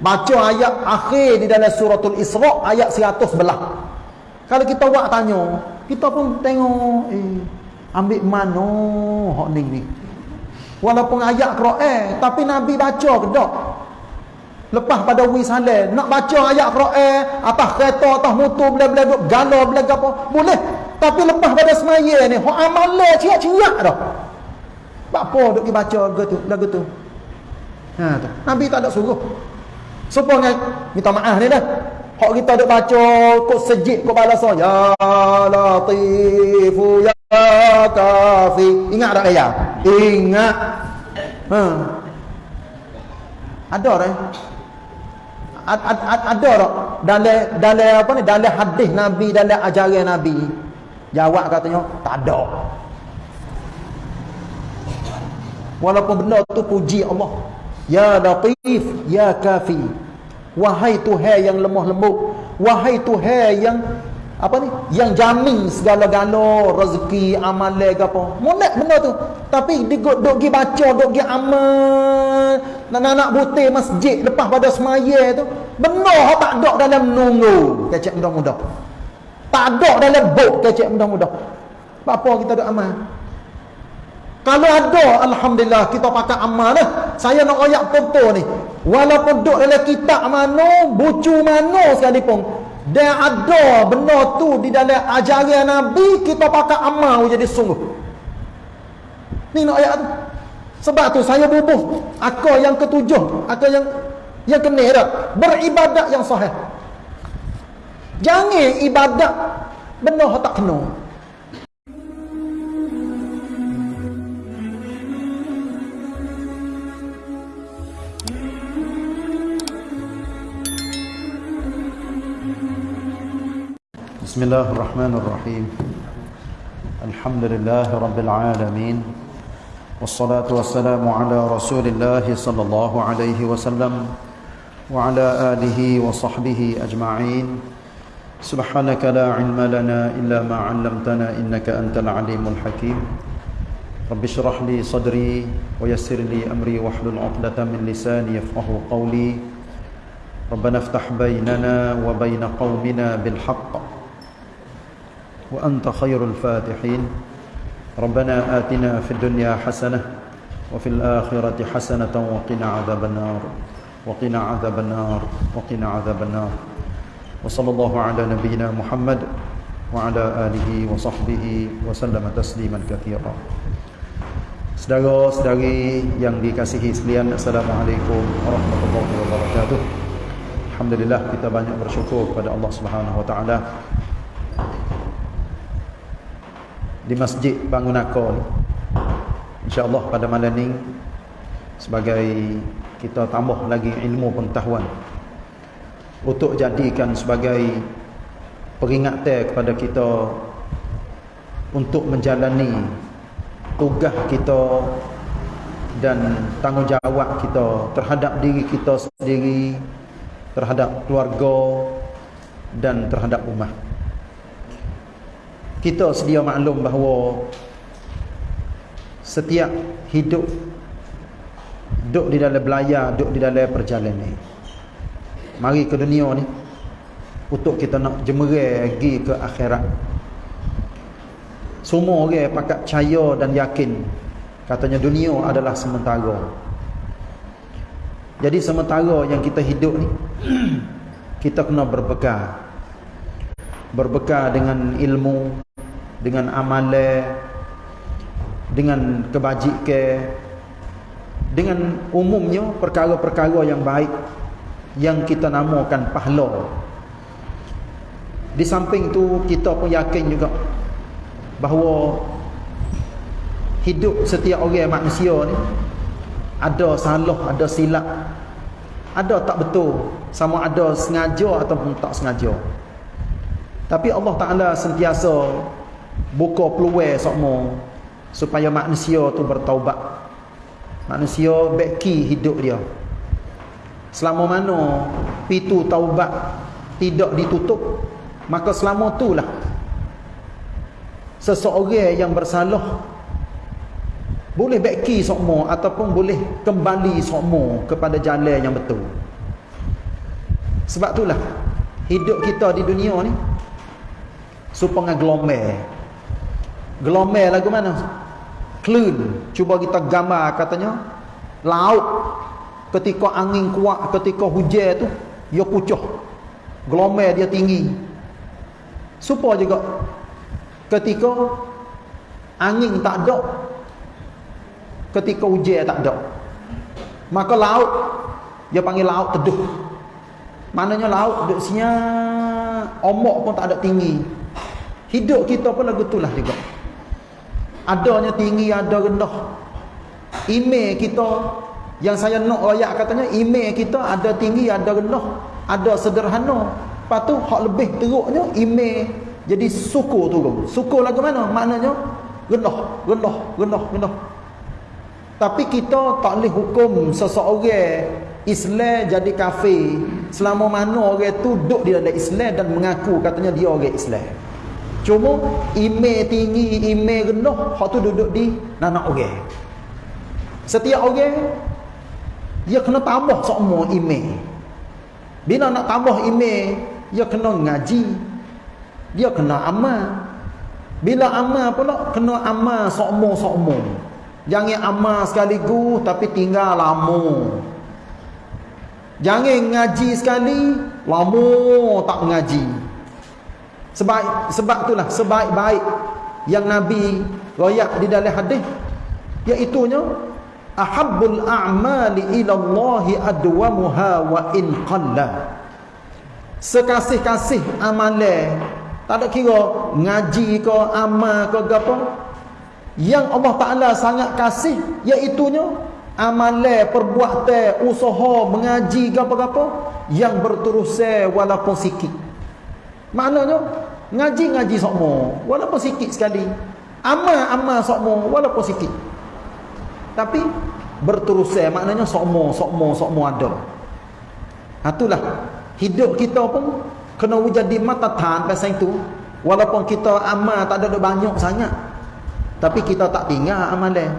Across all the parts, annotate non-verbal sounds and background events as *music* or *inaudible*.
baca ayat akhir di dalam suratul Isra ayat 100 belah. Kalau kita buat tanya kita pun tengok eh ambil mana hak ni ni walaupun ayat Quran tapi nabi baca ke tak lepas pada wisalah nak baca ayat Quran atas kereta atas motor bela-bela duk galau bela apa boleh. Tapi lepas pada semaya ni hak amalan ciak-ciak dah. Apa duk dibaca lagu tu lagu tu? Ha tu. Nabi tak ada suruh supaya minta maaf ni dah. Hak kita duk baca kok sejid kok balas ya latifu ya kafi. Ingat tak ayat ingat. Ha. Ada dah ad, ad, ad, ada tak? Dalam dalam apa ni? Dalam hadis nabi dalam ajaran nabi. Jawab katanya tak ada. Walaupun benda tu puji Allah ya latif ya kafi. Wahai tuhan yang lemah lembut wahai tuhan yang apa ni yang jamin segala-gala rezeki amalan ke apa. Molek benda tu. Tapi duk duk gi baca duk gi amal. Nak-nak butir masjid lepas pada semaya tu benar tak ada dalam nunggu. Kecek mudah-mudah. Tak ada dalam buk kecek mudah-mudah. Apa kita duk amal kalau ada alhamdulillah kita pakai amal dah saya nak ayat contoh ni walaupun duk dalam kitab mana bucu mana sekalipun dan ada benda tu di dalam ajaran Nabi kita pakai amal jadi sungguh. Ni nak ayat tu. Sebab tu saya bubuh akal yang ketujuh, akal yang yang kena dah. Beribadat yang sahih. Jangan ibadat benda tak kena. بسم الله الرحمن الرحيم. الحمد لله رب العالمين. والصلاة والسلام على رسول الله صلى الله عليه وسلم وعلى آله وصحبه أجمعين. سبحانك لا علم لنا إلا ما علمتنا إنك أنت العليم الحكيم. رب اشرح لي صدري ويسر لي أمري واحلل عقدة من لساني يفقه قولي. ربنا افتح بيننا وبين قومنا بالحق. وأنت خير الفاتحين. ربنا آتنا في الدنيا حسنة وفي الآخرة حسنة وقنا عذاب النار. وقنا عذاب النار. وقنا عذاب النار. وصلى الله على نبينا محمد وعلى آله وصحبه وسلم تسليما كثيرا. Saudara-saudari yang dikasihi sekalian Assalamualaikum warahmatullahi wabarakatuh. Alhamdulillah kita banyak bersyukur kepada Allah Subhanahu wa taala di Masjid Bangunaka ni. Insya-Allah pada malam ni sebagai kita tambah lagi ilmu pengetahuan untuk jadikan sebagai peringatan kepada kita untuk menjalani tugas kita dan tanggungjawab kita terhadap diri kita sendiri terhadap keluarga dan terhadap umat kita sedia maklum bahawa setiap hidup duduk di dalam belayar, duduk di dalam perjalanan mari ke dunia ni untuk kita nak jemerai pergi ke akhirat. Semua orang pakat percaya dan yakin katanya dunia adalah sementara. Jadi sementara yang kita hidup ni *clears throat* kita kena berbekal berbekal dengan ilmu dengan amalan dengan kebajikan dengan umumnya perkara-perkara yang baik yang kita namakan pahala. Di samping tu kita pun yakin juga bahawa hidup setiap orang manusia ni ada salah, ada silap. Ada tak betul sama ada sengaja ataupun tak sengaja. Tapi Allah Ta'ala sentiasa buka peluang semua supaya manusia tu bertaubat. Manusia beki hidup dia. Selama mana pintu taubat tidak ditutup maka selama itulah seseorang yang bersalah boleh beki semua ataupun boleh kembali semua kepada jalan yang betul. Sebab itulah hidup kita di dunia ni supaya gelombang gelombang lagu mana? Clean cuba kita gambar katanya. Laut ketika angin kuat ketika hujan tu dia pucah gelombang dia tinggi. Supaya juga. Ketika angin tak ada ketika hujan tak ada maka laut dia panggil laut teduh. Maknanya laut duduk senyap ombak pun tak ada tinggi. Hidup kita pun lagu itulah juga adanya tinggi ada rendah. Email kita yang saya nak rakyat katanya email kita ada tinggi ada rendah. Ada sederhana. Lepas tu hak lebih teruknya email. Jadi suku turun. Suku lagu mana? Maknanya rendah rendah rendah rendah. Tapi kita tak boleh hukum seseorang. Islam jadi kafir. Selama mana orang tu duduk di dalam Islam dan mengaku katanya dia orang Islam. Cuma email tinggi, email rendah, hak tu duduk di nanak orang. Setiap orang dia kena tambah semua email. Bila nak tambah email, dia kena ngaji. Dia kena amal. Bila amal pula kena amal semua-semua. Jangan amal sekaligus tapi tinggal lama. Jangan ngaji sekali, lama tak ngaji. Sebab sebab itulah sebaik-baik yang Nabi royak di dalam hadis iaitu nya ahabbul a'mali ila Allah adwamuha wa in qalla. Sekasih-kasih amalan tak ada kira ngaji ke amal ke apa yang Allah Ta'ala sangat kasih iaitunya amalan perbuatan usaha mengaji apa-apa yang berterusan walaupun sikit maknanya ngaji-ngaji semua walaupun sikit sekali amal-amal semua walaupun sikit tapi berterusan maknanya semua semua semua ada itulah hidup kita pun kena jadi mata tan pasal itu walaupun kita amal tak ada banyak sangat tapi kita tak tinggal amalan.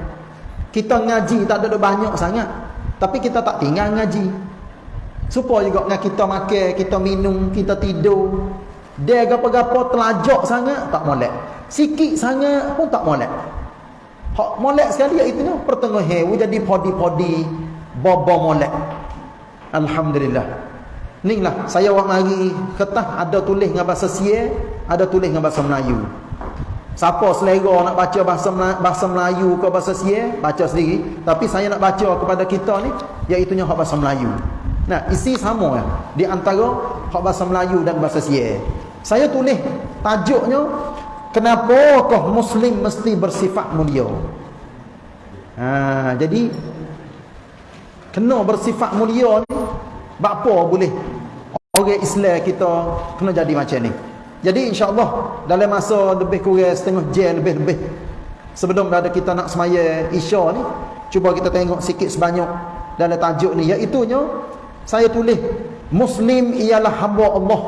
Kita ngaji tak ada banyak sangat. Tapi kita tak tinggal ngaji. Supaya juga dengan kita makan, kita minum, kita tidur. Dia gapa-gapa telajak sangat, tak molek. Sikit sangat pun tak molek. Hak molek sekali iaitu pertengahan jadi podi-podi bobo molek. Alhamdulillah. Inilah saya awak mari ketah ada tulis dengan bahasa Sia, ada tulis dengan bahasa Melayu. Siapa selera nak baca bahasa bahasa Melayu ke bahasa Sia, baca sendiri. Tapi saya nak baca kepada kita ni, iaitu hak bahasa Melayu. Nah, isi sama ya, di antara hak bahasa Melayu dan bahasa Sia. Saya tulis tajuknya, Kenapakah Muslim mesti bersifat mulia? Ha, jadi, kena bersifat mulia ni, apa boleh orang Islam kita kena jadi macam ni? Jadi insya-Allah dalam masa lebih kurang setengah jam lebih-lebih sebelum ada kita nak semaya Isya ni, cuba kita tengok sikit sebanyak dalam tajuk ni iaitu nya saya tulis Muslim ialah hamba Allah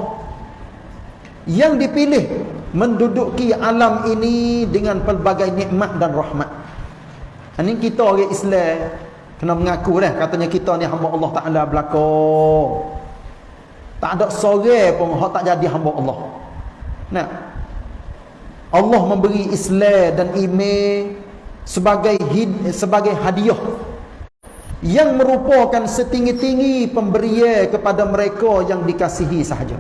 yang dipilih menduduki alam ini dengan pelbagai nikmat dan rahmat. Ini kita orang Islam kena mengaku dah katanya kita ni hamba Allah Taala belaka. Tak ada seorang pun hak tak jadi hamba Allah. Nah. Allah memberi Islam dan iman sebagai hid, sebagai hadiah yang merupakan setinggi-tinggi pemberian kepada mereka yang dikasihi sahaja.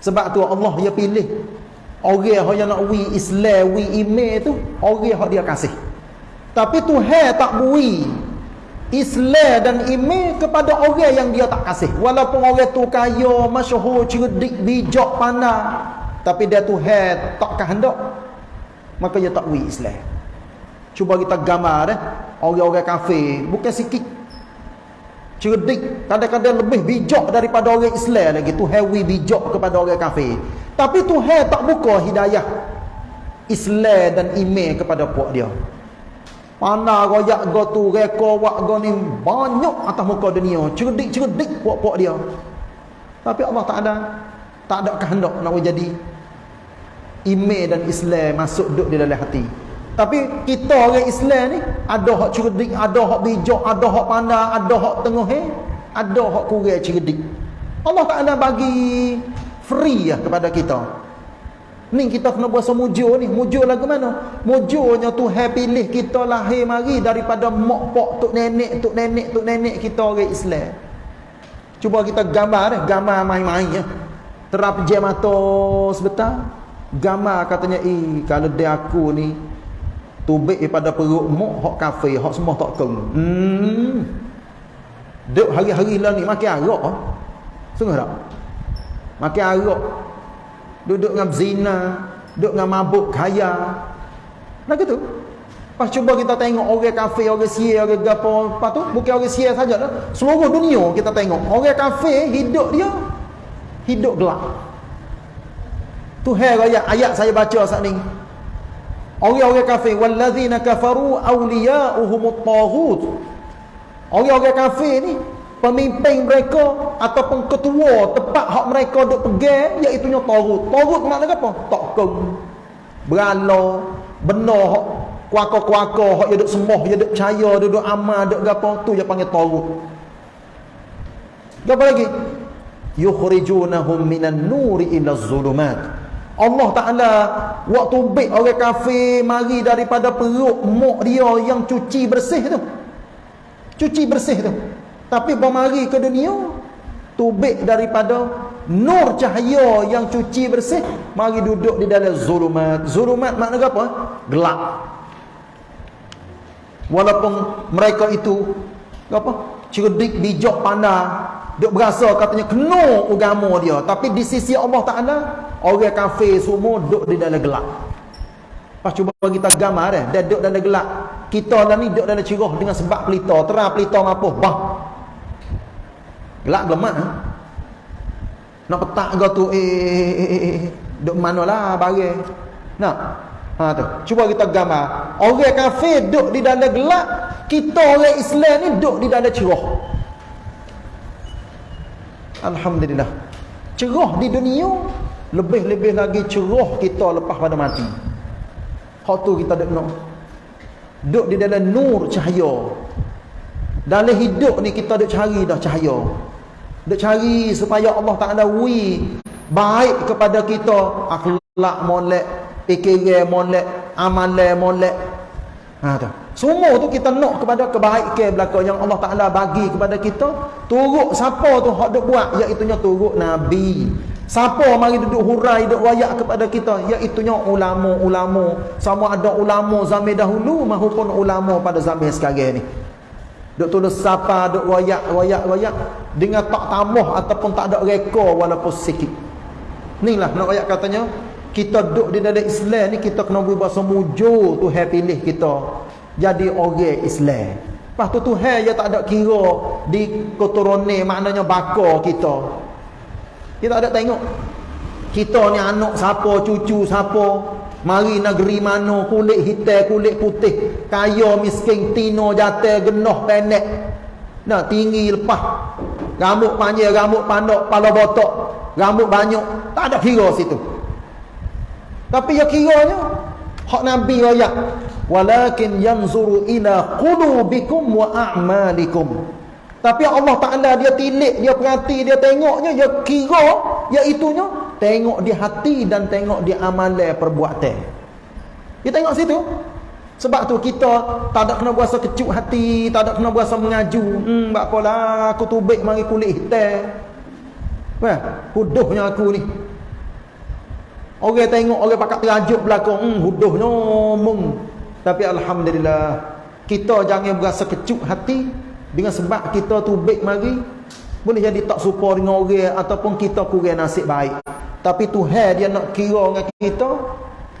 Sebab tu Allah dia pilih orang yang nak wi Islam, wi iman tu orang yang dia kasih. Tapi Tuhan tak beri Islam dan iman kepada orang yang dia tak kasih. Walaupun orang tu kaya, masyhur, cerdik, bijak, pandai, tapi dia tu head tak kehendak, maka dia tak wi Islam. Cuba kita gambar dah, orang-orang kafir bukan sikit. Cerdik, kadang-kadang lebih bijak daripada orang Islam lagi. Tu hewi bijak kepada orang kafir. Tapi tu head tak buka hidayah Islam dan iman kepada puak dia. Mana royak go tu reko wak go ni banyak atas muka dunia. Cerdik-cerdik puak-puak dia. Tapi Allah tak ada tak ada kehendak nak jadi iman dan Islam masuk duduk di dalam hati. Tapi kita orang Islam ni ada hak cerdik, ada hak bijak, ada hak pandai, ada hak tengah eh, ada hak kurang cerdik. Allah Taala bagi free ya kepada kita. Ni kita kena buat semujur ni. Mujur lagu mana? Mujurnya Tuhan pilih kita lahir mari daripada mak pak tok nenek tok nenek tok nenek kita orang Islam. Cuba kita gambar eh? Gambar main-main ya terap je mata sebentar. Gambar katanya eh kalau dia aku ni tubik daripada perut mak hak kafe hak semua tak keng hmm. Duk hari-hari lah ni makin arak ah. sungguh tak? Makin arak duduk dengan zina duduk dengan mabuk kaya nak gitu. Pas cuba kita tengok orang kafe orang sia orang gapo apa tu bukan orang sia saja lah. Seluruh dunia kita tengok orang kafe hidup dia hidup gelap. Tu ayat ayat saya baca saat ni orang-orang kafir wallazina kafaru awliya'uhumut taghut orang-orang kafir ni pemimpin mereka ataupun ketua tempat hak mereka duk pegang iaitu nya tarut tarut maknanya apa? Takkan berala benar hak kuaka-kuaka hak dia duk sembah dia duk percaya dia duk amal duk gapo tu dia panggil tarut apa lagi? Yukhrijunahum minan nuri ila zulumat Allah Ta'ala waktu baik orang kafir mari daripada perut mak dia yang cuci bersih tu. Cuci bersih tu. Tapi bermari ke dunia tubik daripada nur cahaya yang cuci bersih mari duduk di dalam zulumat. Zulumat makna apa? Gelap. Walaupun mereka itu apa? Cerdik bijak pandai. Duk berasa katanya kena agama dia. Tapi di sisi Allah Taala orang kafir semua duduk di dalam gelap pas cuba kita gambar eh dia duduk dalam gelap kita lah ni duduk dalam cerah dengan sebab pelita. Terang pelita ngapo bah. Gelak gemak ha? nak petak kau tu eh, eh, eh, eh, eh. duk mana lah barang nak? Ha tu. Cuba kita gambar orang kafir duduk di dalam gelap kita orang Islam ni duduk di dalam cerah Alhamdulillah. Cerah di dunia lebih-lebih lagi cerah kita lepas pada mati. Hak tu kita duduk nak duduk di dalam nur cahaya. Dalam hidup ni kita duduk cari dah cahaya. Nak cari supaya Allah Taala wi baik kepada kita. Akhlak molek fikiran molek amalan molek. Ha tu semua tu kita nak kepada kebaikan belaka yang Allah Taala bagi kepada kita. Turut siapa tu hak duk buat? Iaitu nya turut nabi. Siapa mari duduk hurai duduk wayak kepada kita? Iaitu nya ulama-ulama. Sama ada ulama zaman dahulu maupun ulama pada zaman sekarang ni. Duk tulis siapa duk wayak wayak wayak dengan tak tambah ataupun tak ada reka walaupun sikit. Inilah nak ayat katanya. Kita duduk di dalam Islam ni kita kena buat bahasa mujur Tuhan pilih kita jadi orang Islam. Lepas tu Tuhan dia tak ada kira di keturunan maknanya bakar kita. Kita ada tengok. Kita ni anak siapa, cucu siapa, Mari negeri mana kulit hitam kulit putih kaya miskin tino jatuh genoh pendek nah tinggi lepas. Rambut panjang rambut pandok kepala botok rambut banyak tak ada kira situ. Tapi ya kiranya hak nabi ayat walakin yanzuru ila qulubikum wa a'malikum. Tapi Allah Taala dia tilik dia perhati dia tengoknya dia kira iaitunya tengok di hati dan tengok di amalan perbuatan. Kita tengok situ. Sebab tu kita tak ada kena berasa kecut hati tak ada kena berasa mengaju. Hmm buat apalah aku tubik mari kulit hitam. Wah huduhnya aku ni orang tengok orang pakat terajuk belakang hmm huduhnya mung tapi alhamdulillah kita jangan berasa kecut hati dengan sebab kita tubik mari. Boleh jadi tak suka dengan orang ataupun kita kurang nasib baik. Tapi Tuhan dia nak kira dengan kita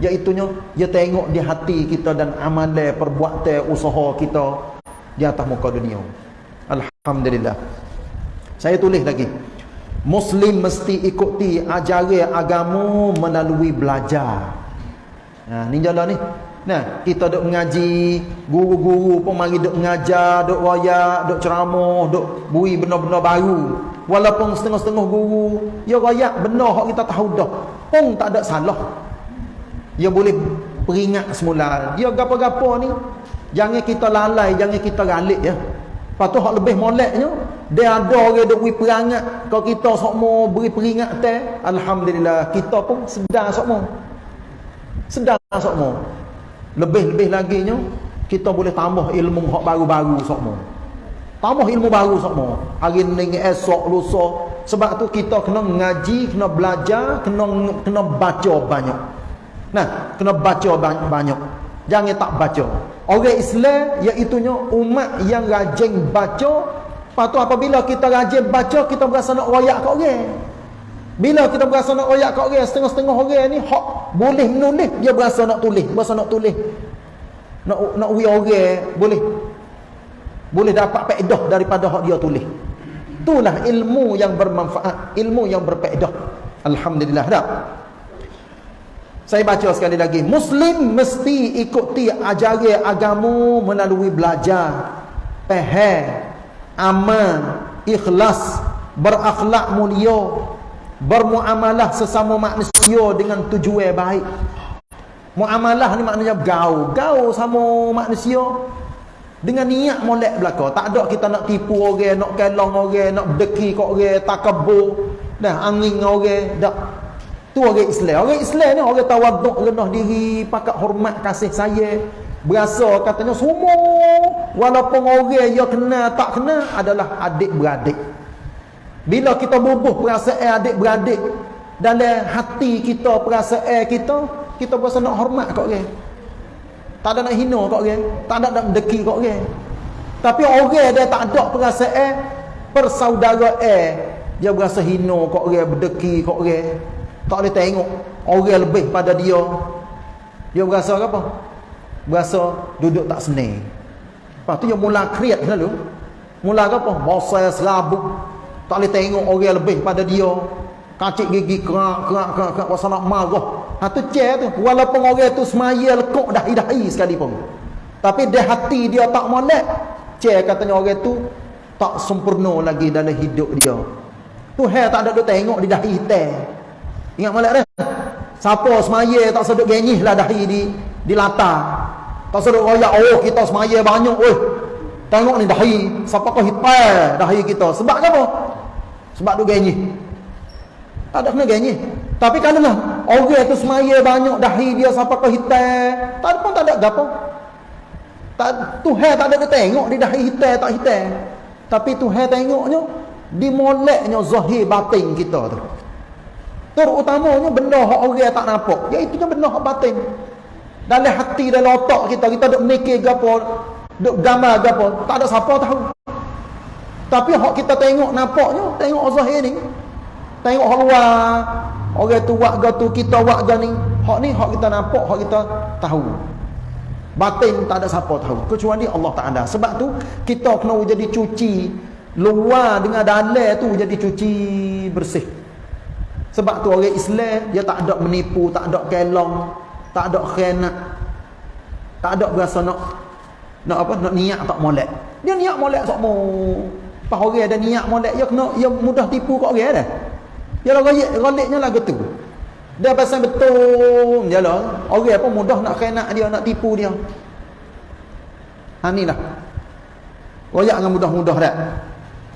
iaitunya dia tengok di hati kita dan amalan perbuatan usaha kita di atas muka dunia. Alhamdulillah. Saya tulis lagi muslim mesti ikuti ajaran agama melalui belajar. Nah ni jalan ni. Nah kita duk mengaji guru-guru pun mari duk mengajar duk royak duk ceramah duk bui benda-benda baru. Walaupun setengah-setengah guru ya rakyat benar hak kita tahu dah pun tak ada salah. Dia boleh peringat semula. Dia gapo-gapo ni jangan kita lalai jangan kita galik ya Lepas tu lebih moleknya, dia ada orang duk beri perangat. Kalau kita semua beri peringat teh, alhamdulillah kita pun sedar semua. Sedar semua. Lebih-lebih lagi nya kita boleh tambah ilmu hak baru-baru semua. Tambah ilmu baru semua. Hari ni esok lusa. Sebab tu kita kena ngaji, kena belajar, kena kena baca banyak. Nah, kena baca banyak. Jangan tak baca. Orang Islam iaitu umat yang rajin baca. Lepas tu apabila kita rajin baca, kita berasa nak royak kat orang. Bila kita berasa nak royak kat orang, setengah-setengah orang ni hak boleh nulis, dia berasa nak tulis, berasa nak tulis. Nak nak wi orang boleh. Boleh dapat faedah daripada hak dia tulis. Itulah ilmu yang bermanfaat, ilmu yang berfaedah. Alhamdulillah dah. Saya baca sekali lagi. Muslim mesti ikuti ajaran agama melalui belajar, faham, aman, ikhlas, berakhlak mulia, bermuamalah sesama manusia dengan tujuan baik. Muamalah ni maknanya gaul. Gaul sama manusia dengan niat molek belaka. Tak ada kita nak tipu orang, nak kelong orang, nak berdeki kat orang, takabur, dah angin orang, dak Tu orang Islam. Orang Islam ni orang tawaduk rendah diri, pakat hormat kasih sayang. Berasa katanya semua walaupun orang yang kena tak kena adalah adik-beradik. Bila kita bubuh perasaan adik-beradik dalam hati kita, perasaan kita, kita berasa nak hormat kat orang. Tak ada nak hina kat orang, tak ada nak mendeki kat orang. Tapi orang dia tak ada perasaan persaudaraan, dia berasa hina kat orang, berdeki kat orang tak boleh tengok. Orang lebih pada dia. Dia berasa apa? Berasa duduk tak senang lepas tu dia mula kreat lalu mula apa? Bosan serabut tak boleh tengok orang lebih pada dia. Kacik gigi kerak kerak kerak kerak. Pasal nak marah. Ha tu cek tu. Walaupun orang tu semaya lekuk dahi-dahi sekalipun tapi di hati dia tak molek. Cek katanya orang tu tak sempurna lagi dalam hidup dia. Tu hai tak ada duk tengok di dahi hitam Ingat molek dah. Siapa semaya tak sedut genyih lah dahi di di latar. Tak sedut royak oh kita semaya banyak oi. Tengok ni dahi, siapa kau hitai dahi kita. Sebab apa? Sebab tu genyih. Tak ada kena genyih. Tapi kalau lah orang tu semaya banyak dahi dia siapa kau hitai, tak pun tak ada gapo. Tak Tuhan tak ada dia tengok di dahi hitai tak hitai. Tapi Tuhan tengoknya di moleknya zahir batin kita tu. Terutamanya benda hak orang tak nampak. Iaitu benda hak batin. Dalam hati dalam otak kita kita duk mikir gapo, duk gambar gapo, tak ada siapa tahu. Tapi hak kita tengok nampaknya, tengok zahir ni. Tengok hak luar. Orang tu buat gatu kita buat gani. Hak ni hak kita nampak, hak kita tahu. Batin tak ada siapa tahu kecuali Allah Taala. Sebab tu kita kena jadi cuci luar dengan dalam tu jadi cuci bersih. Sebab tu orang Islam dia tak ada menipu, tak ada kelong, tak ada khianat. Tak ada berasa nak nak apa nak niat tak molek. Dia niat molek sokmo. Pas orang ada niat molek dia kena dia mudah tipu kat orang dah. Dia lah royak roliknya lah gitu. Dia pasal betul dia lah. Orang apa mudah nak khianat dia, nak tipu dia. Ha ni lah. Royak dengan mudah-mudah dah.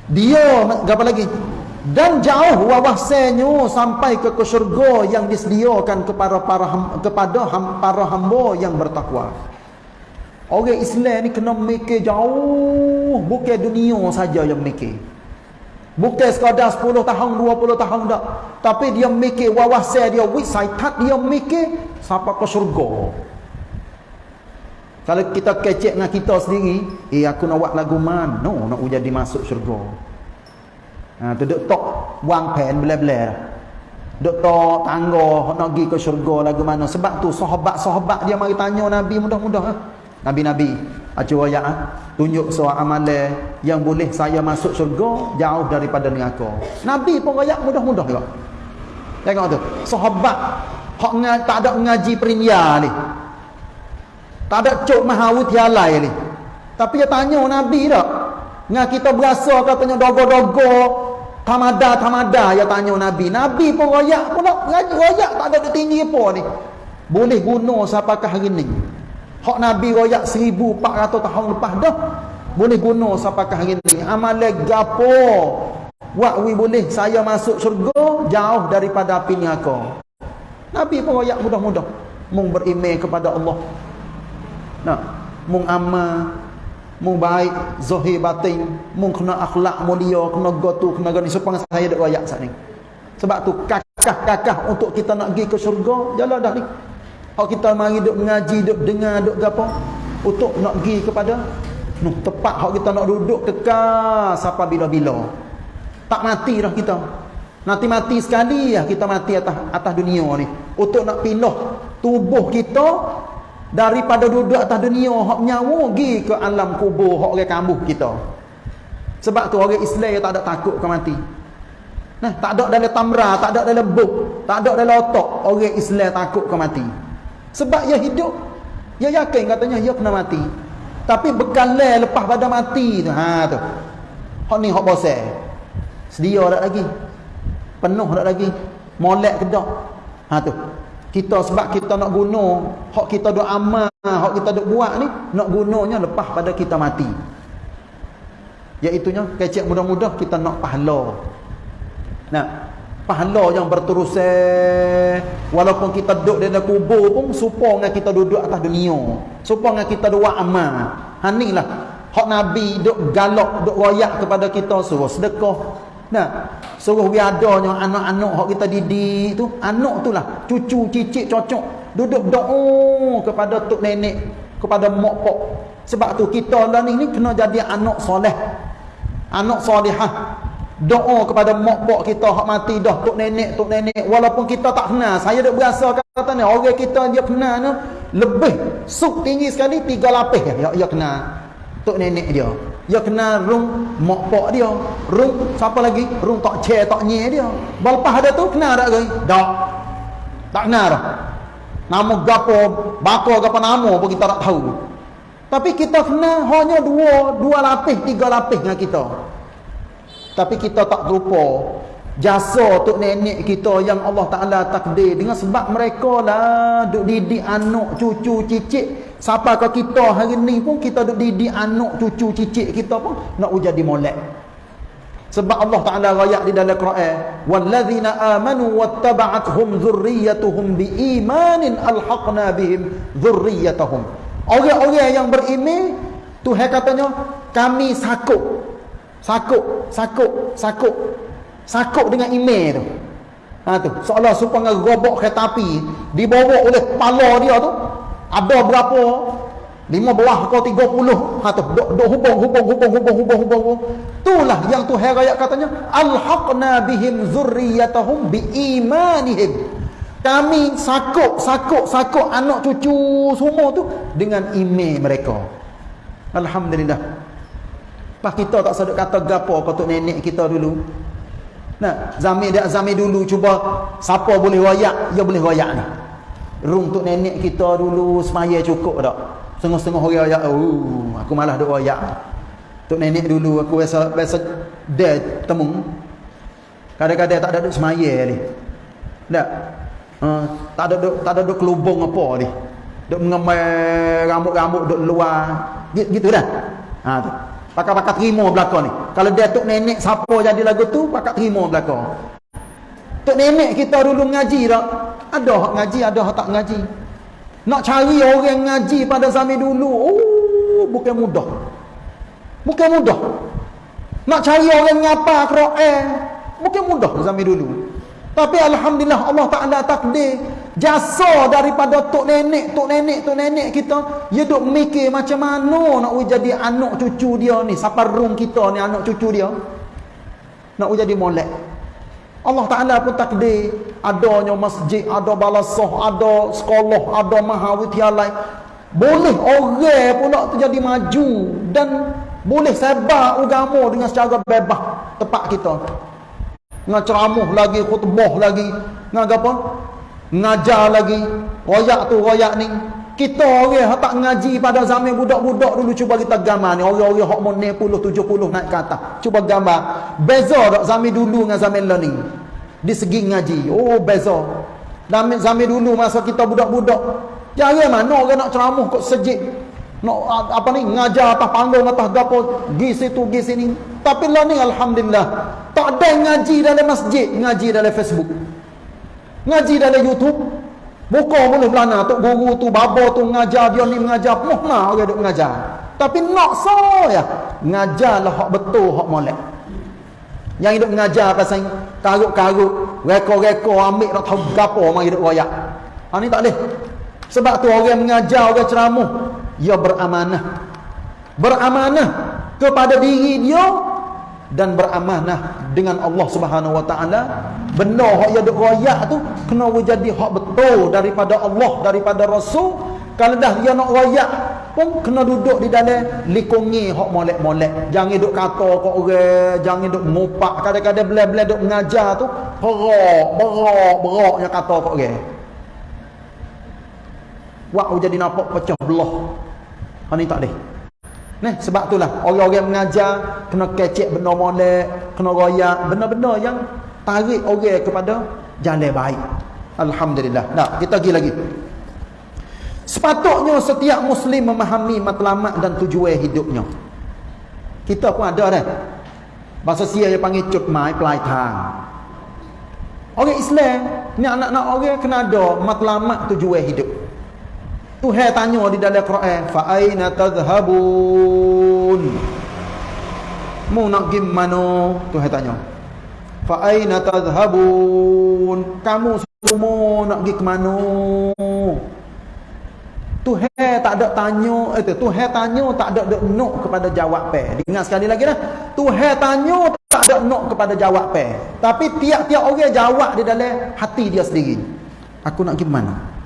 Dia apa lagi? Dan jauh wawasannya sampai ke syurga yang disediakan kepada para kepada para hamba yang bertakwa. Orang Islam ni kena mikir jauh, bukan dunia saja yang mikir. Bukan sekadar 10 tahun, 20 tahun dak. Tapi dia mikir wawasan dia, wisaitat dia mikir sampai ke syurga. Kalau kita kecek dengan kita sendiri, eh aku nak buat lagu mana nak jadi masuk syurga. Ha, tu duk tok buang pen bela-bela. Duk tok tangga nak pergi ke syurga lagu mana. Sebab tu sahabat-sahabat dia mari tanya Nabi mudah-mudah. Ha? Nabi-nabi. Acu ayat ha? tunjuk soal amalan yang boleh saya masuk syurga jauh daripada neraka. Nabi pun ayat mudah-mudah juga. Tengok tu. Sahabat hak tak ada mengaji perinya ni. Tak ada cuk mahawutialai ni. Tapi dia tanya Nabi dak. Nga kita berasa katanya dogo-dogo Tamada tamada ya tanya Nabi. Nabi pun royak pula. Royak tak ada tinggi apa ni. Boleh guna siapakah hari ni. Hak Nabi royak 1400 tahun lepas dah. boleh guna sampai hari ni amalan gapo Wak wi boleh saya masuk syurga jauh daripada api neraka. Nabi pun royak mudah-mudah mung beriman kepada Allah. Nah, mung amal, mung baik zahir batin, mung kena akhlak mulia, kena gotu, kena gani. Supaya saya dak royak sat ni. Sebab tu kakah-kakah untuk kita nak pergi ke syurga, jalan dah ni. Kalau kita mari duk mengaji, duk dengar, duk gapo. Untuk nak pergi kepada noh tepat hak kita nak duduk kekal sampai bila-bila. Tak mati dah kita. Nanti mati sekali ya kita mati atas atas dunia ni. Untuk nak pindah tubuh kita daripada duduk atas dunia hak nyawa pergi ke alam kubur hak orang kambuh kita sebab tu orang Islam tak ada takut ke mati nah tak ada dalam tamra tak ada dalam buk tak ada dalam otak orang Islam takut ke mati sebab dia hidup dia yakin katanya dia kena mati tapi bekalan lepas pada mati tu ha tu hak ni hak bosan Sedia tak lagi. Penuh tak lagi. Molek ke tak? Ha tu. Kita sebab kita nak guna hak kita duk amal, hak kita duk buat ni nak gunanya lepas pada kita mati. Iaitunya kecek mudah-mudah kita nak pahala. Nah, pahala yang berterusan walaupun kita duduk di dalam kubur pun supaya dengan kita duduk atas dunia. Supaya dengan kita buat amal. Ha lah. Hak Nabi duk galak, duk royak kepada kita suruh sedekah, Nah, suruh biadanya anak-anak hak kita didik tu, anak tu lah, cucu, cicit, cocok, duduk doa kepada tok nenek, kepada mak pok. Sebab tu kita lah ni, ni kena jadi anak soleh. Anak solehah. Doa kepada mak pok kita hak mati dah tok nenek, tok nenek walaupun kita tak kenal. Saya dak berasa kata ni orang kita dia kenal ni lebih suk tinggi sekali tiga lapis ya, ya kenal tok nenek dia. Dia kenal rung mak pak dia. Rung siapa lagi? Rung tak che tak nye dia. Lepas ada tu kenal tak lagi tak tak kenal nama gapo bako gapo nama pun kita tak tahu. Tapi kita kenal hanya dua dua lapis tiga lapis dengan kita. Tapi kita tak lupa jasa tok nenek kita yang Allah Taala takdir. Dengan sebab mereka lah duk didik anak cucu cicit Siapa ke kita hari ni pun kita duk didik anak cucu cicit kita pun nak jadi molek. Sebab Allah Taala rayak di dalam Quran, "Wallazina amanu wattaba'athum dzurriyyatuhum biimanin alhaqna bihim dzurriyyatahum." Orang-orang yang beriman Tuhan katanya kami sakut. Sakut, sakut, sakut. Sakut dengan iman tu. Ha tu, seolah supaya robok kereta api dibawa oleh kepala dia tu ada berapa? Lima belah kau tiga puluh. Ha tu. Duk, duk hubung, hubung, hubung, hubung, hubung, hubung. Itulah yang Tuhan ayat katanya. Alhaqna bihim zurriyatahum biimanihim. Kami sakuk, sakuk, sakuk anak cucu semua tu dengan iman mereka. Alhamdulillah. Pak kita tak sedut kata gapo kau nenek kita dulu. Nah, zaman dia zaman dulu cuba siapa boleh royak, dia boleh royak ni. Rum tok nenek kita dulu semaya cukup tak? Setengah-setengah orang ayat, oh, aku malah duk ayat. Tok nenek dulu aku biasa biasa dia temu. Kadang-kadang tak ada duk semaya ni. Tak. Uh, tak ada duk tak ada duk kelubung apa ni. Duk mengemai rambut-rambut duk luar. Gitu, gitu dah. Ha tu. Pakai-pakai terima belakang ni. Kalau dia tok nenek siapa jadi lagu tu, pakai terima belakang. Tok nenek kita dulu ngaji tak? Ada hak ngaji, ada hak tak ngaji. Nak cari orang ngaji pada zaman dulu, oh, bukan mudah. Bukan mudah. Nak cari orang ngapa Quran, bukan mudah zaman dulu. Tapi alhamdulillah Allah Taala takdir jasa daripada tok nenek, tok nenek, tok nenek kita, dia duk mikir macam mana nak jadi anak cucu dia ni, saparung kita ni anak cucu dia. Nak jadi molek. Allah Ta'ala pun takdir adanya masjid, ada balasah, ada sekolah, ada mahawityalai. Boleh orang pula terjadi maju dan boleh sebar agama dengan secara bebas tempat kita. Dengan ceramah lagi, khutbah lagi, dengan apa? Ngajar lagi, royak tu, royak ni. Kita orang yang tak ngaji pada zaman budak-budak dulu cuba kita gambar ni. Orang-orang yang mau 60, 70 naik ke atas. Cuba gambar. Beza tak zaman dulu dengan zaman learning. Di segi ngaji. Oh beza. Zaman, zaman dulu masa kita budak-budak. Jangan mana orang nak ceramah kok sejid. nak apa ni ngajar atas panggung atas gapo gi situ gi sini tapi lah ni alhamdulillah tak ada ngaji dalam masjid ngaji dalam Facebook ngaji dalam YouTube buka mula belana. Tu guru tu babo tu ngajar dia ni mengajar. Mana orang duk mengajar. Tapi nak so ya. Ngajarlah hak betul hak molek. Yang hidup mengajar pasal karut-karut reko-reko ambil nak tahu gapo mari hidup royak. Ha ni tak boleh. Sebab tu orang mengajar orang ceramah ia beramanah. Beramanah kepada diri dia dan beramanah dengan Allah Subhanahu Wa Taala benar hak yang royak tu kena jadi hak betul daripada Allah daripada Rasul. Kalau dah dia nak royak pun kena duduk di dalam likungi hak molek-molek. Jangan duduk kata kau orang jangan duduk ngopak kadang-kadang belah-belah duduk mengajar tu berak berak beraknya kata kau orang. Wah jadi nampak pecah belah. Ha ni tak boleh. Nah, sebab itulah orang-orang mengajar kena kecek benda molek, kena royak benda-benda yang tarik orang kepada jalan baik. Alhamdulillah. Nah, kita pergi lagi. Sepatutnya setiap muslim memahami matlamat dan tujuan hidupnya. Kita pun ada dah. Bahasa sia yang panggil cut mai pelai tang. Orang Islam, ni anak-anak orang kena ada matlamat tujuan hidup. Tuhan tanya di dalam Quran, fa aina tadhhabun? Mau nak pergi mana? Tuhan tanya. Fa aina tadhhabun? Kamu semua nak pergi ke mana? Tuhan tak ada tanya, eh Tuhan tanya tak ada dek nok kepada jawab pe. Dengar sekali lagi dah. Tuhan tanya tak ada nok kepada jawab pe. Tapi tiap-tiap orang jawab di dalam hati dia sendiri. Aku nak pergi mana?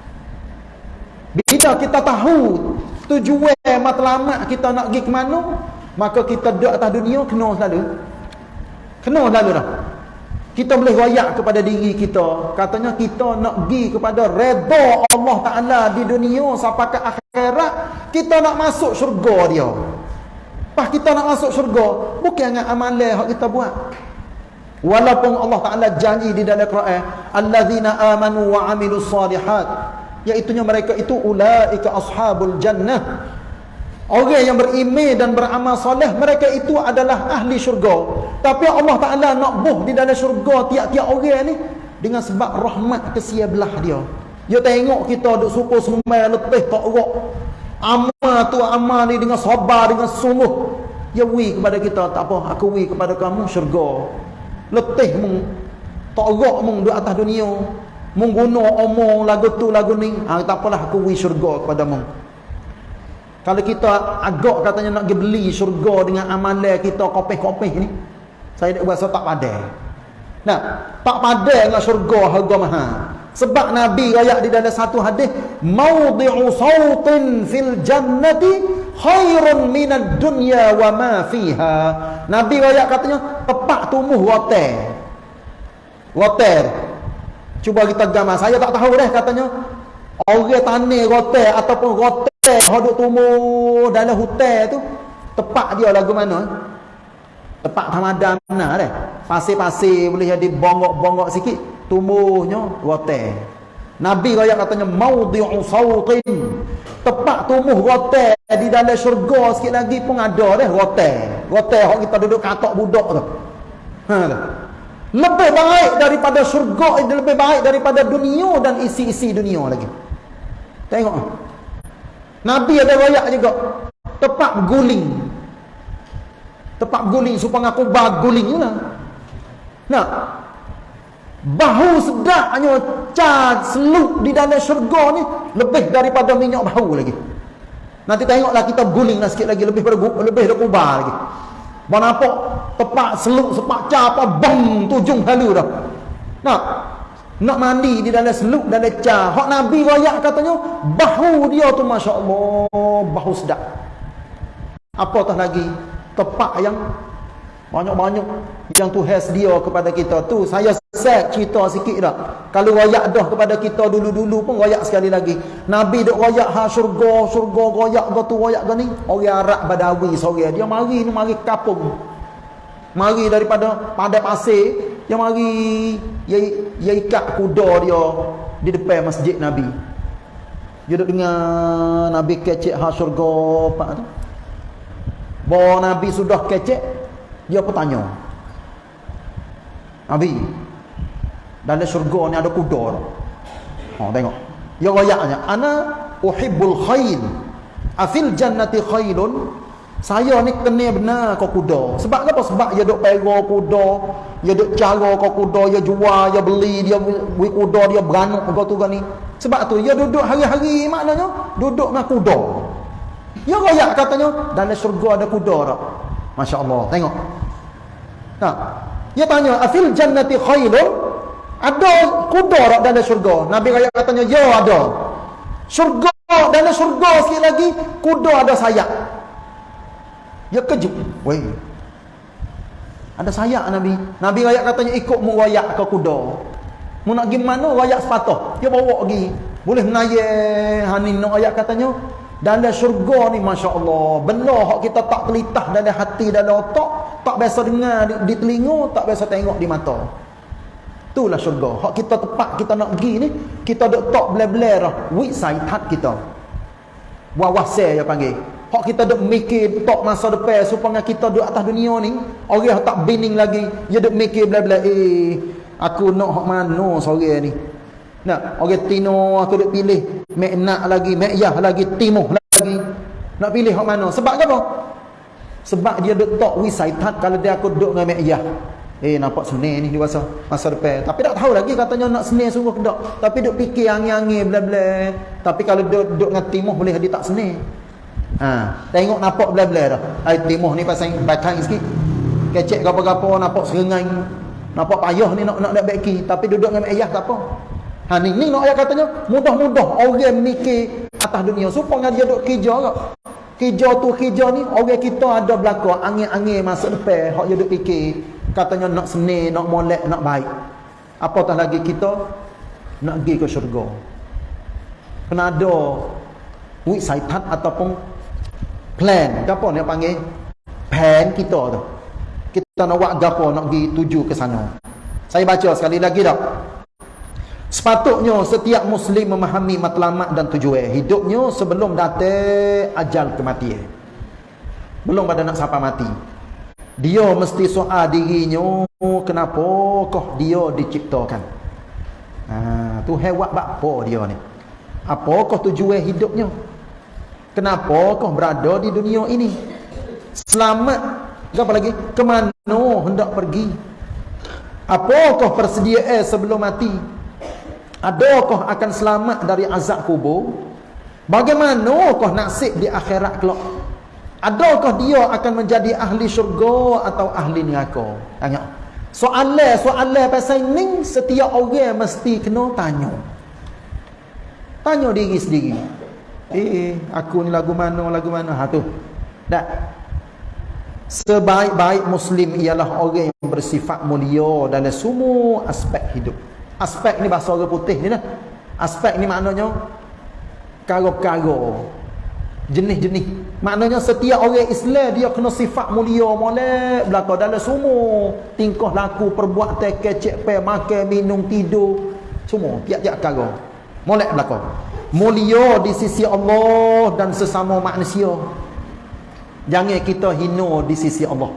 Bila kita tahu tujuan matlamat kita nak pergi ke mana, maka kita duduk atas dunia kena selalu. Kena selalu dah. Kita boleh royak kepada diri kita. Katanya kita nak pergi kepada redha Allah Ta'ala di dunia sampai ke akhirat. Kita nak masuk syurga dia. Pas kita nak masuk syurga, bukan dengan amalan yang kita buat. Walaupun Allah Ta'ala janji di dalam Quran, Allazina amanu wa amilu salihat iaitunya mereka itu ulaika ashabul jannah. Orang yang beriman dan beramal soleh mereka itu adalah ahli syurga. Tapi Allah Taala nak buh di dalam syurga tiap-tiap orang ni dengan sebab rahmat kesia belah dia. Dia tengok kita duk suku semai letih tak rok. Amal tu amal ni dengan sabar dengan sungguh. Ya wi kepada kita tak apa aku wi kepada kamu syurga. Letih mung tak rok mung di atas dunia mengguna omong lagu tu lagu ni. Ha, tak apalah aku wi syurga kepada mu kalau kita agak katanya nak pergi beli syurga dengan amalan kita kopeh-kopeh ni saya tak rasa tak padai nah tak padai dengan syurga harga mahal sebab Nabi rakyat di dalam satu hadis maudhi'u sautin fil jannati khairun minad dunya wa ma fiha. Nabi rakyat katanya tepat tumbuh water. Water Cuba kita gambar. Saya tak tahu dah katanya. Orang tanah rotel ataupun rotel hoduk tumbuh dalam hutan tu. Tepat dia lagu mana? Tepat Ramadan mana dah. Pasir-pasir boleh jadi bongok-bongok sikit. Tumbuhnya rotel. Nabi raya katanya maudhi'u sautin. Tepat tumbuh rotel di dalam syurga sikit lagi pun ada dah rotel. Rotel hok kita duduk katok budak tu. Ha lebih baik daripada syurga lebih baik daripada dunia dan isi-isi dunia lagi. Tengok. Nabi ada rakyat juga. Tepat guling. Tepat guling supaya aku baguling juga. Nak. Bahu sedaknya cat seluk di dalam syurga ni lebih daripada minyak bahu lagi. Nanti tengoklah kita guling lah sikit lagi lebih lebih lebih lagi mana apa tepak seluk sepak apa bang tujung halu dah. Nak nak mandi di dalam seluk dalam ca. Hak Nabi royak katanya bahu dia tu masya-Allah bahu sedap. Apatah lagi tepak yang banyak-banyak yang Tuhan sedia kepada kita. Tu saya set cerita sikit dah. Kalau royak dah kepada kita dulu-dulu pun royak sekali lagi. Nabi duk royak ha syurga syurga royak ke tu royak ke ni. Orang Arab Badawi sore. Dia mari ni mari kapung. Mari daripada pada pasir yang mari ia, ia ikat kuda dia di depan masjid Nabi. Dia duduk dengar Nabi kecek ha syurga apa tu bahawa Nabi sudah kecek dia pun tanya Nabi dalam syurga ni ada kuda ha tengok dia rayaknya ana uhibbul khail afil jannati khailun saya ni kena benar kau kuda. Sebab apa? Sebab dia duk pera kuda, dia duk cara kau kuda, dia jual, dia beli, dia beli kuda, dia beranak kau tu ni. Sebab tu dia duduk hari-hari maknanya duduk dengan kuda. Ya royak katanya dalam syurga ada kuda tak? Masya-Allah. Tengok. Nah. Dia tanya, "Afil jannati khailun?" Ada kuda tak dalam syurga? Nabi raya katanya, "Ya ada." Syurga dalam syurga sikit lagi kuda ada sayap. Dia kejut. Weh. Ada sayak Nabi. Nabi rakyat katanya ikut mu rakyat ke kuda. Mu nak pergi mana rakyat sepatah. Dia bawa pergi. Boleh menayar. Hanin nak rakyat katanya. Dalam syurga ni Masya Allah. Benar kita tak telitah dalam hati, dalam otak. Tak biasa dengar di, di telinga. Tak biasa tengok di mata. Itulah syurga. Hak kita tepat kita nak pergi ni. Kita duk tak belah-belah. Wik saitat kita. Wawasai dia panggil. Hak kita duk mikir tok masa depan supaya kita duduk atas dunia ni, orang tak bining lagi, dia duk mikir bla-bla eh aku nak hak mana sore ni. Nak orang tino aku duk pilih, mek nak lagi, mek yah lagi, timuh lagi. Nak pilih hak mana? Sebab apa? Sebab dia duk tok wisaitat kalau dia aku duduk dengan mek yah. Eh nampak senang ni masa masa depan. Tapi tak tahu lagi katanya nak senang sungguh ke tak. Tapi duk fikir angin-angin bla-bla. Tapi kalau duk duk dengan timuh boleh dia tak senang. Ha, tengok nampak belah-belah dah. Ai timuh ni pasal batang sikit. Kecek gapo-gapo nampak serengai. Nampak payah ni nak nak nak beki tapi duduk dengan ayah tak apa. Ha ni ni nak ayah katanya mudah-mudah orang mikir atas dunia. Supaya dia duduk kerja ke. Kerja tu kerja ni orang kita ada belaka angin-angin masuk depan hak dia duduk fikir katanya nak seni, nak molek, nak baik. Apatah lagi kita? Nak pergi ke syurga. Kena ada wik saitan ataupun plan. Gapo ni panggil? Plan kita tu. Kita nak buat gapo nak pergi tuju ke sana. Saya baca sekali lagi dah sepatutnya setiap muslim memahami matlamat dan tujuan hidupnya sebelum datang ajal kematian belum pada nak sampai mati dia mesti soal dirinya kenapa kau dia diciptakan ha, tu hewan apa dia ni apakah tujuan hidupnya Kenapa kau berada di dunia ini? Selamat. Apa lagi? Kemana hendak pergi? Apakah persediaan sebelum mati? Adakah akan selamat dari azab kubur? Bagaimanakah nasib di akhirat kelak? Adakah dia akan menjadi ahli syurga atau ahli neraka? Tanya. Soalan, soalan pasal ni setiap orang mesti kena tanya. Tanya diri sendiri. Eh, aku ni lagu mana, lagu mana. Ha tu. Tak. Sebaik-baik Muslim ialah orang yang bersifat mulia dalam semua aspek hidup. Aspek ni bahasa orang putih ni lah. Aspek ni maknanya karo-karo. Jenis-jenis. Maknanya setiap orang Islam dia kena sifat mulia molek belakang dalam semua tingkah laku, perbuatan, kecek, pe, makan, minum, tidur. Semua. Tiap-tiap karo. Molek belakang mulia di sisi Allah dan sesama manusia jangan kita hina di sisi Allah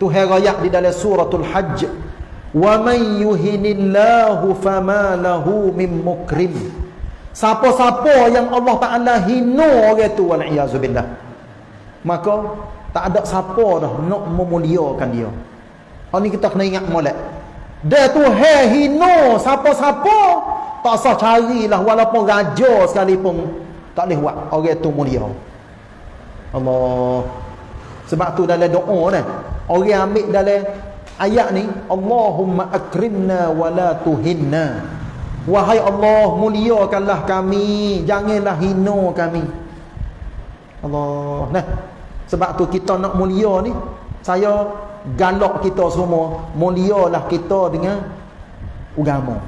Tuhan rakyat di dalam suratul hajj wa man yuhinillahu fama lahu min mukrim. Siapa-siapa yang Allah Taala hina orang tu wal iazubillah maka tak ada siapa dah nak memuliakan dia. Hari ni kita kena ingat molek. Dia tu hina siapa-siapa tak usah carilah walaupun raja sekalipun tak boleh buat. Orang tu mulia. Allah. Sebab tu dalam doa ni, orang ambil dalam ayat ni, Allahumma akrimna wa la tuhinna. Wahai Allah, muliakanlah kami, janganlah hina kami. Allah. Nah. Sebab tu kita nak mulia ni, saya galak kita semua, mulialah kita dengan agama.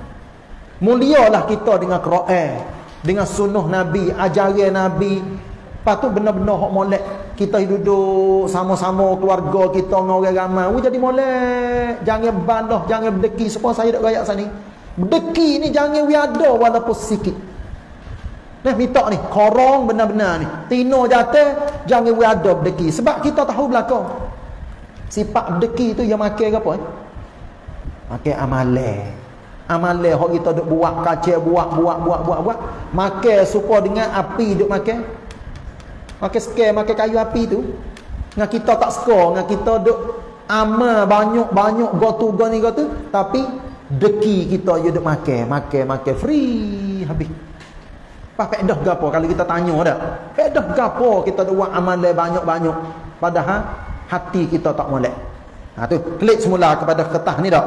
Mulialah kita dengan Quran, dengan sunnah Nabi, ajaran Nabi. Lepas tu benar-benar hak molek. Kita duduk sama-sama keluarga kita dengan orang ramai. Jadi molek. Jangan bandah, jangan berdeki. Sebab saya dah rakyat sana. Berdeki ni jangan we ada walaupun sikit. Nah, minta ni, korong benar-benar ni. Tino jatuh, jangan we ada berdeki. Sebab kita tahu belakang. Sifat berdeki tu yang makan ke apa? Eh? Makan amale. Amale hok kita duk buat kacau, buat, buat, buat, buat, buat. Makan supaya dengan api duk makan. Makan sekali, makan kayu api tu. Dengan kita tak suka, dengan kita duk amal banyak-banyak gotu goni gotu. Tapi, deki kita je duk makan. Makan, makan, free. Habis. Apa faedah gapo kalau kita tanya dah? Faedah gapo kita buat amal banyak-banyak padahal hati kita tak molek. Ha tu, klik semula kepada ketah ni dak.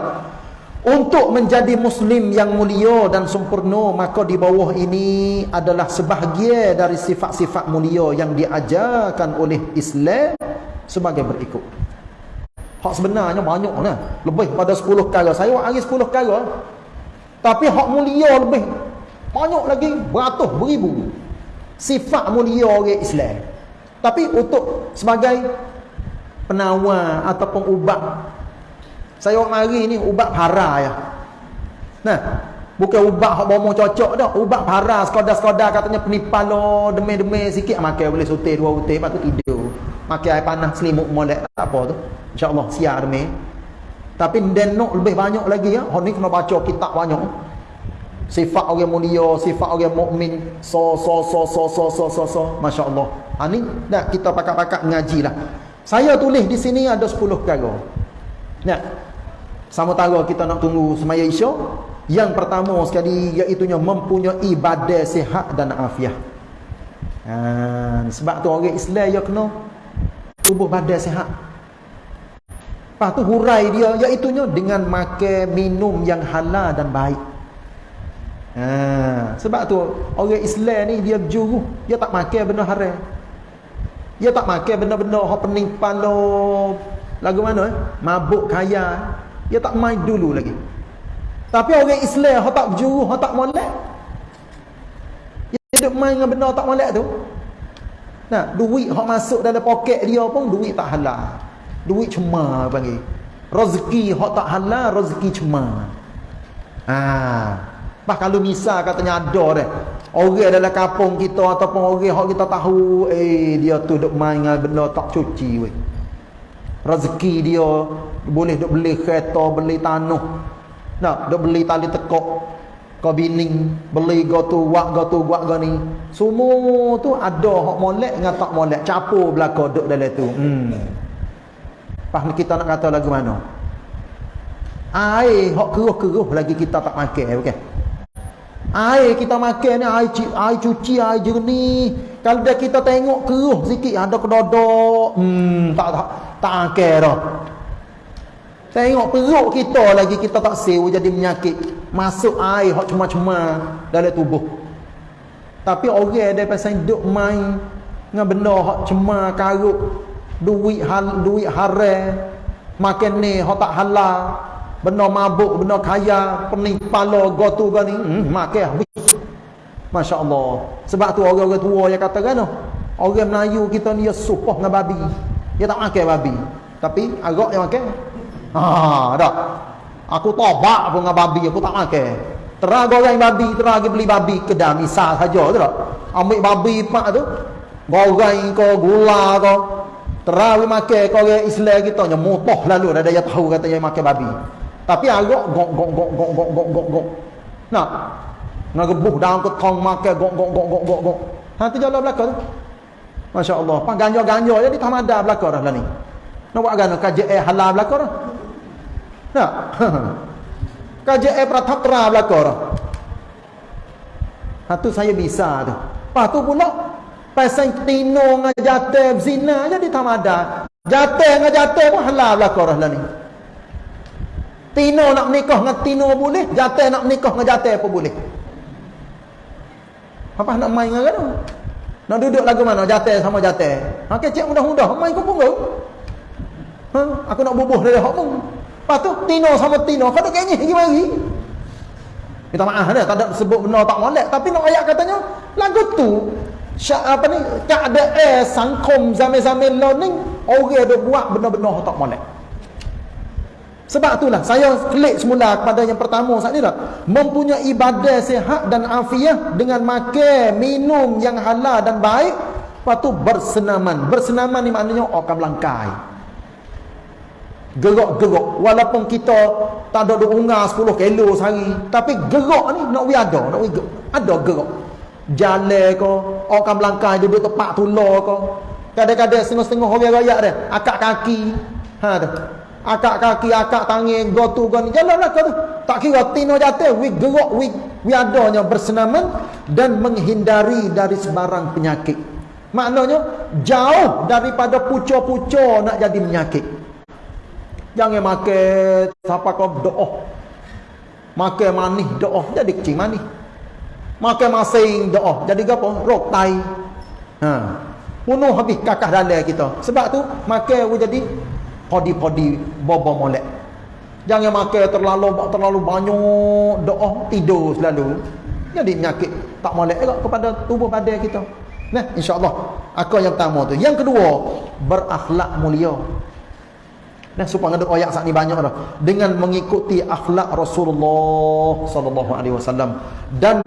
Untuk menjadi muslim yang mulia dan sempurna maka di bawah ini adalah sebahagian dari sifat-sifat mulia yang diajarkan oleh Islam sebagai berikut. Hak sebenarnya banyak lah. Lebih pada 10 kali. Saya hari 10 kali. Tapi hak mulia lebih banyak lagi beratus beribu sifat mulia orang Islam. Tapi untuk sebagai penawar ataupun ubat saya mari ni ubat para ya. Nah, bukan ubat hak bomo cocok dah, ubat para sekadar-sekadar katanya penipal lo demi-demi sikit makan boleh sutir dua utir lepas tu tidur. Makan air panas selimut molek tak apa tu. Insya-Allah siap demi. Tapi dan nak lebih banyak lagi ya. Hak ni kena baca kitab banyak sifat orang mulia sifat orang mukmin so so so so so so so so masya-Allah ha ni dah kita pakak-pakak ngajilah saya tulis di sini ada 10 perkara nah sama tara kita nak tunggu semaya isya yang pertama sekali iaitu mempunyai badan sihat dan afiah ha, sebab tu orang Islam ya kena tubuh badan sihat Lepas tu hurai dia iaitu dengan makan minum yang halal dan baik Ha, sebab tu orang Islam ni dia juru, dia tak makan benda haram. Dia tak makan benda-benda pening kepala lagu mana eh? Mabuk kaya. Dia tak main dulu lagi. Tapi orang Islam hak tak juru, hak tak molek. Dia duk main dengan benda tak molek tu. Nah, duit hak masuk dalam poket dia pun duit tak halal. Duit cuma panggil. Rezeki hak tak halal, rezeki cuma. Ah. Bah kalau misal katanya ada dah. Orang dalam kampung kita ataupun orang yang kita tahu eh dia tu duk main dengan benda tak cuci weh. Rezeki dia. Boleh duk beli kereta, beli tanah. Nak duk beli tali tekok kau bining. Beli go tu wak go tu wak go ni. Semua tu ada hak molek dengan tak molek. Capur belaka duk dalam tu. Hmm. Pas kita nak kata lagu mana? Air hak keruh-keruh lagi kita tak makan okay? Air kita makan ni air, air cuci, air jernih. Kalau dah kita tengok keruh sikit ada kedodok. Hmm, tak tak tak akal dah. Tengok perut kita lagi kita tak sewa jadi menyakit. Masuk air hok cuma-cuma dalam tubuh. Tapi orang dia pasal duk main dengan benda hok cuma karut duit hal duit haram makan ni hok tak halal benda mabuk, benda kaya, pening kepala, gotu ke ni, hmm, makan habis. Masya Allah. Sebab tu orang-orang tua yang kata kan, orang Melayu kita ni dia supoh dengan babi. Dia tak makan babi. Tapi agak yang makan. Ha, dah. Aku tobak pun dengan babi, aku tak makan. Terang goreng babi, terang beli babi kedai misal saja tu tak. Ambil babi pak tu, goreng ke gula ke, terang makan kau orang Islam kita nyemutoh lalu ada yang tahu kata yang makan babi. Tapi agak gok gok gok gok gok gok gok gok. Nah. Nak gebuh dalam ke tong makan gok gok gok gok gok gok. Ha tu jalan belakang tu. Masya-Allah. Pak ganja-ganja jadi tamada belakang dah lah ni. Nak buat gana KJE halal belakang dah. Nah. KJE pratapra belakang dah. Ha tu saya bisa tu. Lepas tu pula pasal tino ngajate zina jadi tamada. Jate ngajate pun halal belakang dah lah ni. Tino nak menikah dengan Tino boleh, Jatah nak menikah dengan Jatah apa boleh. Apa nak main dengan kan? Nak duduk lagu mana? Jatah sama Jatah. Ha kecek mudah-mudah main kau. Ha, aku nak bubuh dari hak pun. Lepas tu Tino sama Tino, kau nak kayaknya pergi mari. Minta maaf dah, tak ada sebut benda tak molek, tapi nak ayat katanya lagu tu syak apa ni keadaan sangkom zaman-zaman lo ni orang ada buat benda-benda tak molek. Sebab itulah saya klik semula kepada yang pertama saat ni tak. Mempunyai ibadah sehat dan afiah dengan makan, minum yang halal dan baik. Lepas tu bersenaman. Bersenaman ni maknanya akan melangkai. Gerak-gerak. Walaupun kita tak ada ungar 10 kilo sehari. Tapi gerak ni nak we ada. Nak we ada gerak. Jalan ke. Akan melangkai duduk tempat tular ke. Kadang-kadang setengah-setengah orang rakyat dia. Akak kaki. Ha tu akak kaki akak tangan go tu go ni jalanlah kau tu. Tak kira tino jatuh. We gerak we we adanya bersenaman dan menghindari dari sebarang penyakit. Maknanya jauh daripada pucuk-pucuk nak jadi penyakit. Jangan makan siapa kau doa makan manis doa jadi kecil manis. Makan masing doa jadi apa rok tai. Ha. Bunuh habis kakak dalam kita. Sebab tu makan jadi podi-podi bobo molek. Jangan makan terlalu terlalu banyak doa tidur selalu. Jadi penyakit tak molek juga kepada tubuh badan kita. Nah, insya-Allah. Aku yang pertama tu. Yang kedua, berakhlak mulia. Nah, supaya ada ayat saat ni banyak dah. Dengan mengikuti akhlak Rasulullah sallallahu alaihi wasallam dan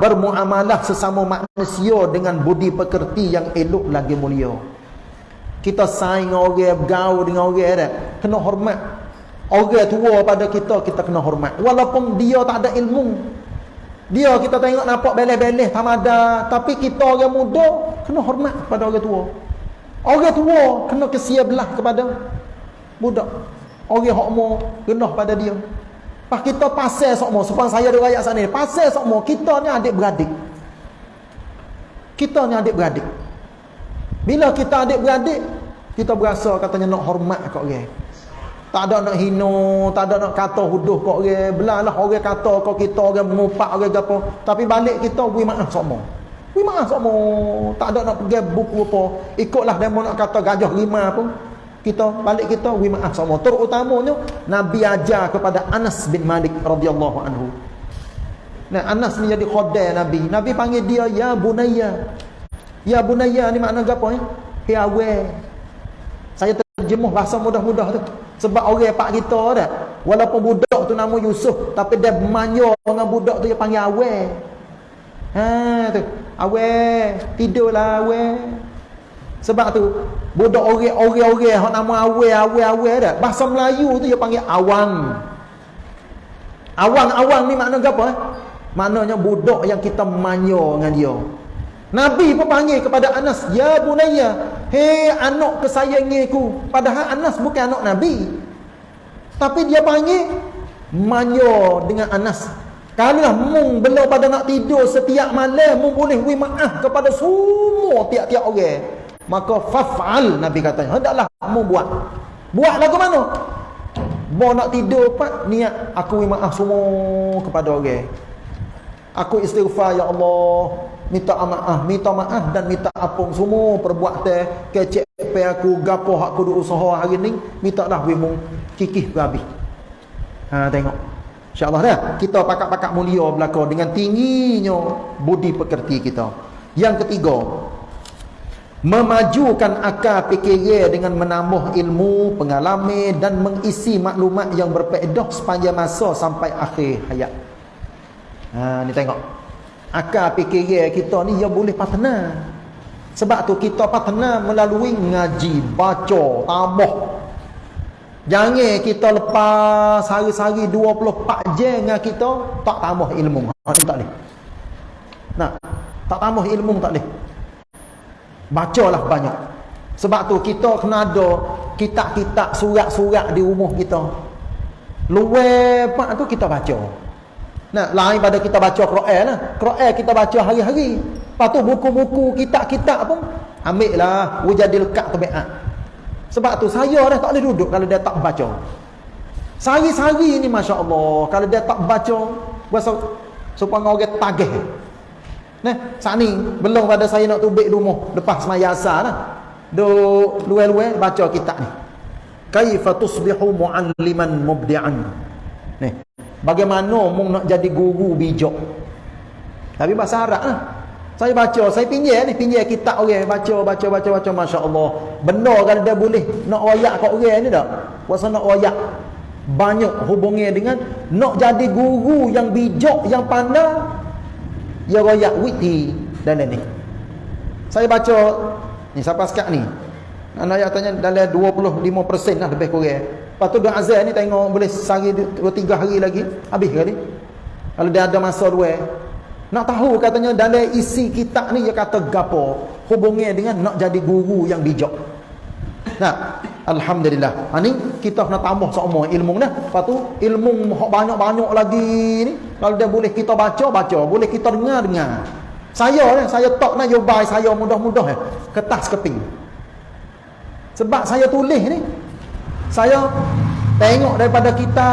bermuamalah sesama manusia dengan budi pekerti yang elok lagi mulia. Kita saing orang bergaul dengan orang dia kena hormat. Orang tua pada kita kita kena hormat. Walaupun dia tak ada ilmu. Dia kita tengok nampak beleh-beleh tamada, tapi kita orang muda kena hormat pada orang tua. Orang tua kena kesia belah kepada budak. Orang hak mau genah pada dia. Pas kita pasal sokmo, supaya saya ada rakyat sana, pasal sokmo, kita ni adik beradik. Kita ni adik beradik. Bila kita adik-beradik, kita berasa katanya nak hormat kat orang. Tak ada nak hina, tak ada nak kata huduh kat orang. Belalah orang kata kat kita, orang mengupak orang apa. Tapi balik kita, beri maaf semua. Beri maaf semua. Tak ada nak pergi buku apa. Ikutlah dia nak kata gajah lima pun. Kita balik kita, beri maaf semua. Terutamanya, Nabi ajar kepada Anas bin Malik radhiyallahu anhu. Nah, Anas ni jadi khodai Nabi. Nabi panggil dia, Ya Bunaya. Ya bunaya ni makna apa ni? Hey awe. Saya terjemuh bahasa mudah-mudah tu. Sebab orang pak kita dah. Walaupun budak tu nama Yusuf. Tapi dia manyo dengan budak tu dia panggil awe. Ha tu. Awe. Tidurlah awe. Sebab tu. Budak orang-orang yang nama awe, awe, awe dah. Bahasa Melayu tu dia panggil awang. Awang-awang ni makna apa? Eh? Maknanya budak yang kita manyo dengan dia. Nabi pun panggil kepada Anas, "Ya bunayya, hei anak kesayangiku." Padahal Anas bukan anak Nabi. Tapi dia panggil manyo dengan Anas. Kalau mung belum pada nak tidur setiap malam, mung boleh beri maaf kepada semua tiap-tiap orang. Maka faf'al Nabi katanya, hendaklah mung buat. Buat lagu mana? Mau nak tidur pak niat aku beri maaf semua kepada orang. Aku istighfar ya Allah minta maaf, minta maaf dan minta apung semua perbuatan kecek pe aku gapo hak aku usaha hari ni minta dah we mung kikih habis. Ha tengok. Insya-Allah dah kita pakak-pakak mulia belaka dengan tingginya budi pekerti kita. Yang ketiga, memajukan akal fikir dengan menambah ilmu, pengalaman dan mengisi maklumat yang berfaedah sepanjang masa sampai akhir hayat. Ha ni tengok akal fikir kita ni ya boleh patna sebab tu kita patna melalui ngaji baca tambah jangan kita lepas sehari-hari 24 jam dengan kita tak tambah ilmu. Ha tak boleh. Nah tak tambah ilmu tak boleh. Bacalah banyak. Sebab tu kita kena ada kitab-kitab surat-surat di rumah kita. Luar pak tu kita baca Nah, lain pada kita baca Quran lah. Quran kita baca hari-hari. Lepas tu buku-buku kitab-kitab pun ambil lah wujadil kak tabiat. Sebab tu saya dah tak boleh duduk kalau dia tak baca. Sehari-hari ni masya-Allah kalau dia tak baca berasa supaya orang tagih. Nah, saat ni belum pada saya nak tubik rumah lepas semaya asar lah. Duk luar-luar baca kitab ni. Kaifa tusbihu mu'alliman mubdi'an. Nih. Bagaimana mung nak jadi guru bijak? Tapi bahasa Arab lah. Saya baca, saya pinjam ni, pinjam kitab orang, baca, baca, baca, baca, Masya Allah. Benar kan dia boleh nak royak kat orang ni tak? Puasa nak royak. banyak hubungi dengan nak jadi guru yang bijak yang pandai ya royak witi dan ni saya baca ni siapa sekat ni anak ayat tanya dalam 25% lah lebih kurang lepas tu Dua Azal ni tengok boleh sehari 2-3 hari lagi habis kali kalau dia ada masa dua nak tahu katanya dalam isi kitab ni dia kata gapo hubungi dengan nak jadi guru yang bijak nah Alhamdulillah. Ha ni kita kena tambah semua ilmu ni. Lepas tu ilmu banyak-banyak lagi ni. Kalau dia boleh kita baca, baca. Boleh kita dengar, dengar. Saya ni, saya tak nak yobai saya mudah-mudah ya. Kertas keping. Sebab saya tulis ni. Saya tengok daripada kita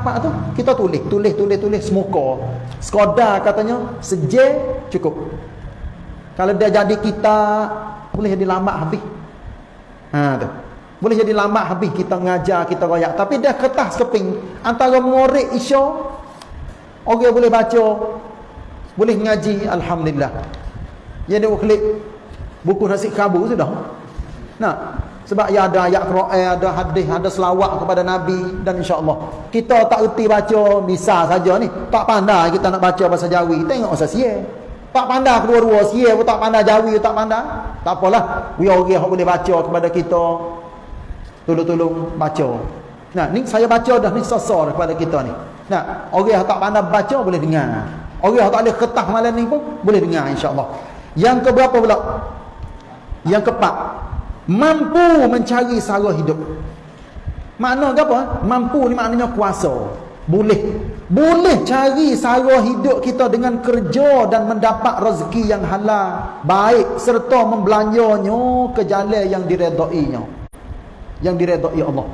apa tu? Kita tulis, tulis, tulis, tulis semuka. Sekadar katanya sejak cukup. Kalau dia jadi kita boleh jadi lambat habis. Ha tu. Boleh jadi lambat habis kita mengajar, kita royak. Tapi dah kertas keping. Antara murid isya, orang boleh baca, boleh mengaji, Alhamdulillah. Dia klik buku nasi kabu sudah. Nah, sebab ya ada ayat Quran, ada hadis, ada selawat kepada Nabi dan insya-Allah. Kita tak erti baca bisa saja ni. Tak pandai kita nak baca bahasa Jawi. Tengok bahasa Sia. Tak pandai kedua-dua Sia pun tak pandai Jawi tak pandai. Tak apalah. We orang boleh baca kepada kita tolong-tolong baca. Nah, ni saya baca dah ni sosor kepada kita ni. Nah, orang yang tak pandai baca boleh dengar. Orang yang tak ada ketah malam ni pun boleh dengar insya-Allah. Yang keberapa pula? Yang keempat, mampu mencari sara hidup. Makna apa? Mampu ni maknanya kuasa. Boleh. Boleh cari sara hidup kita dengan kerja dan mendapat rezeki yang halal, baik serta membelanjanya ke jalan yang diredainya yang diredai Allah.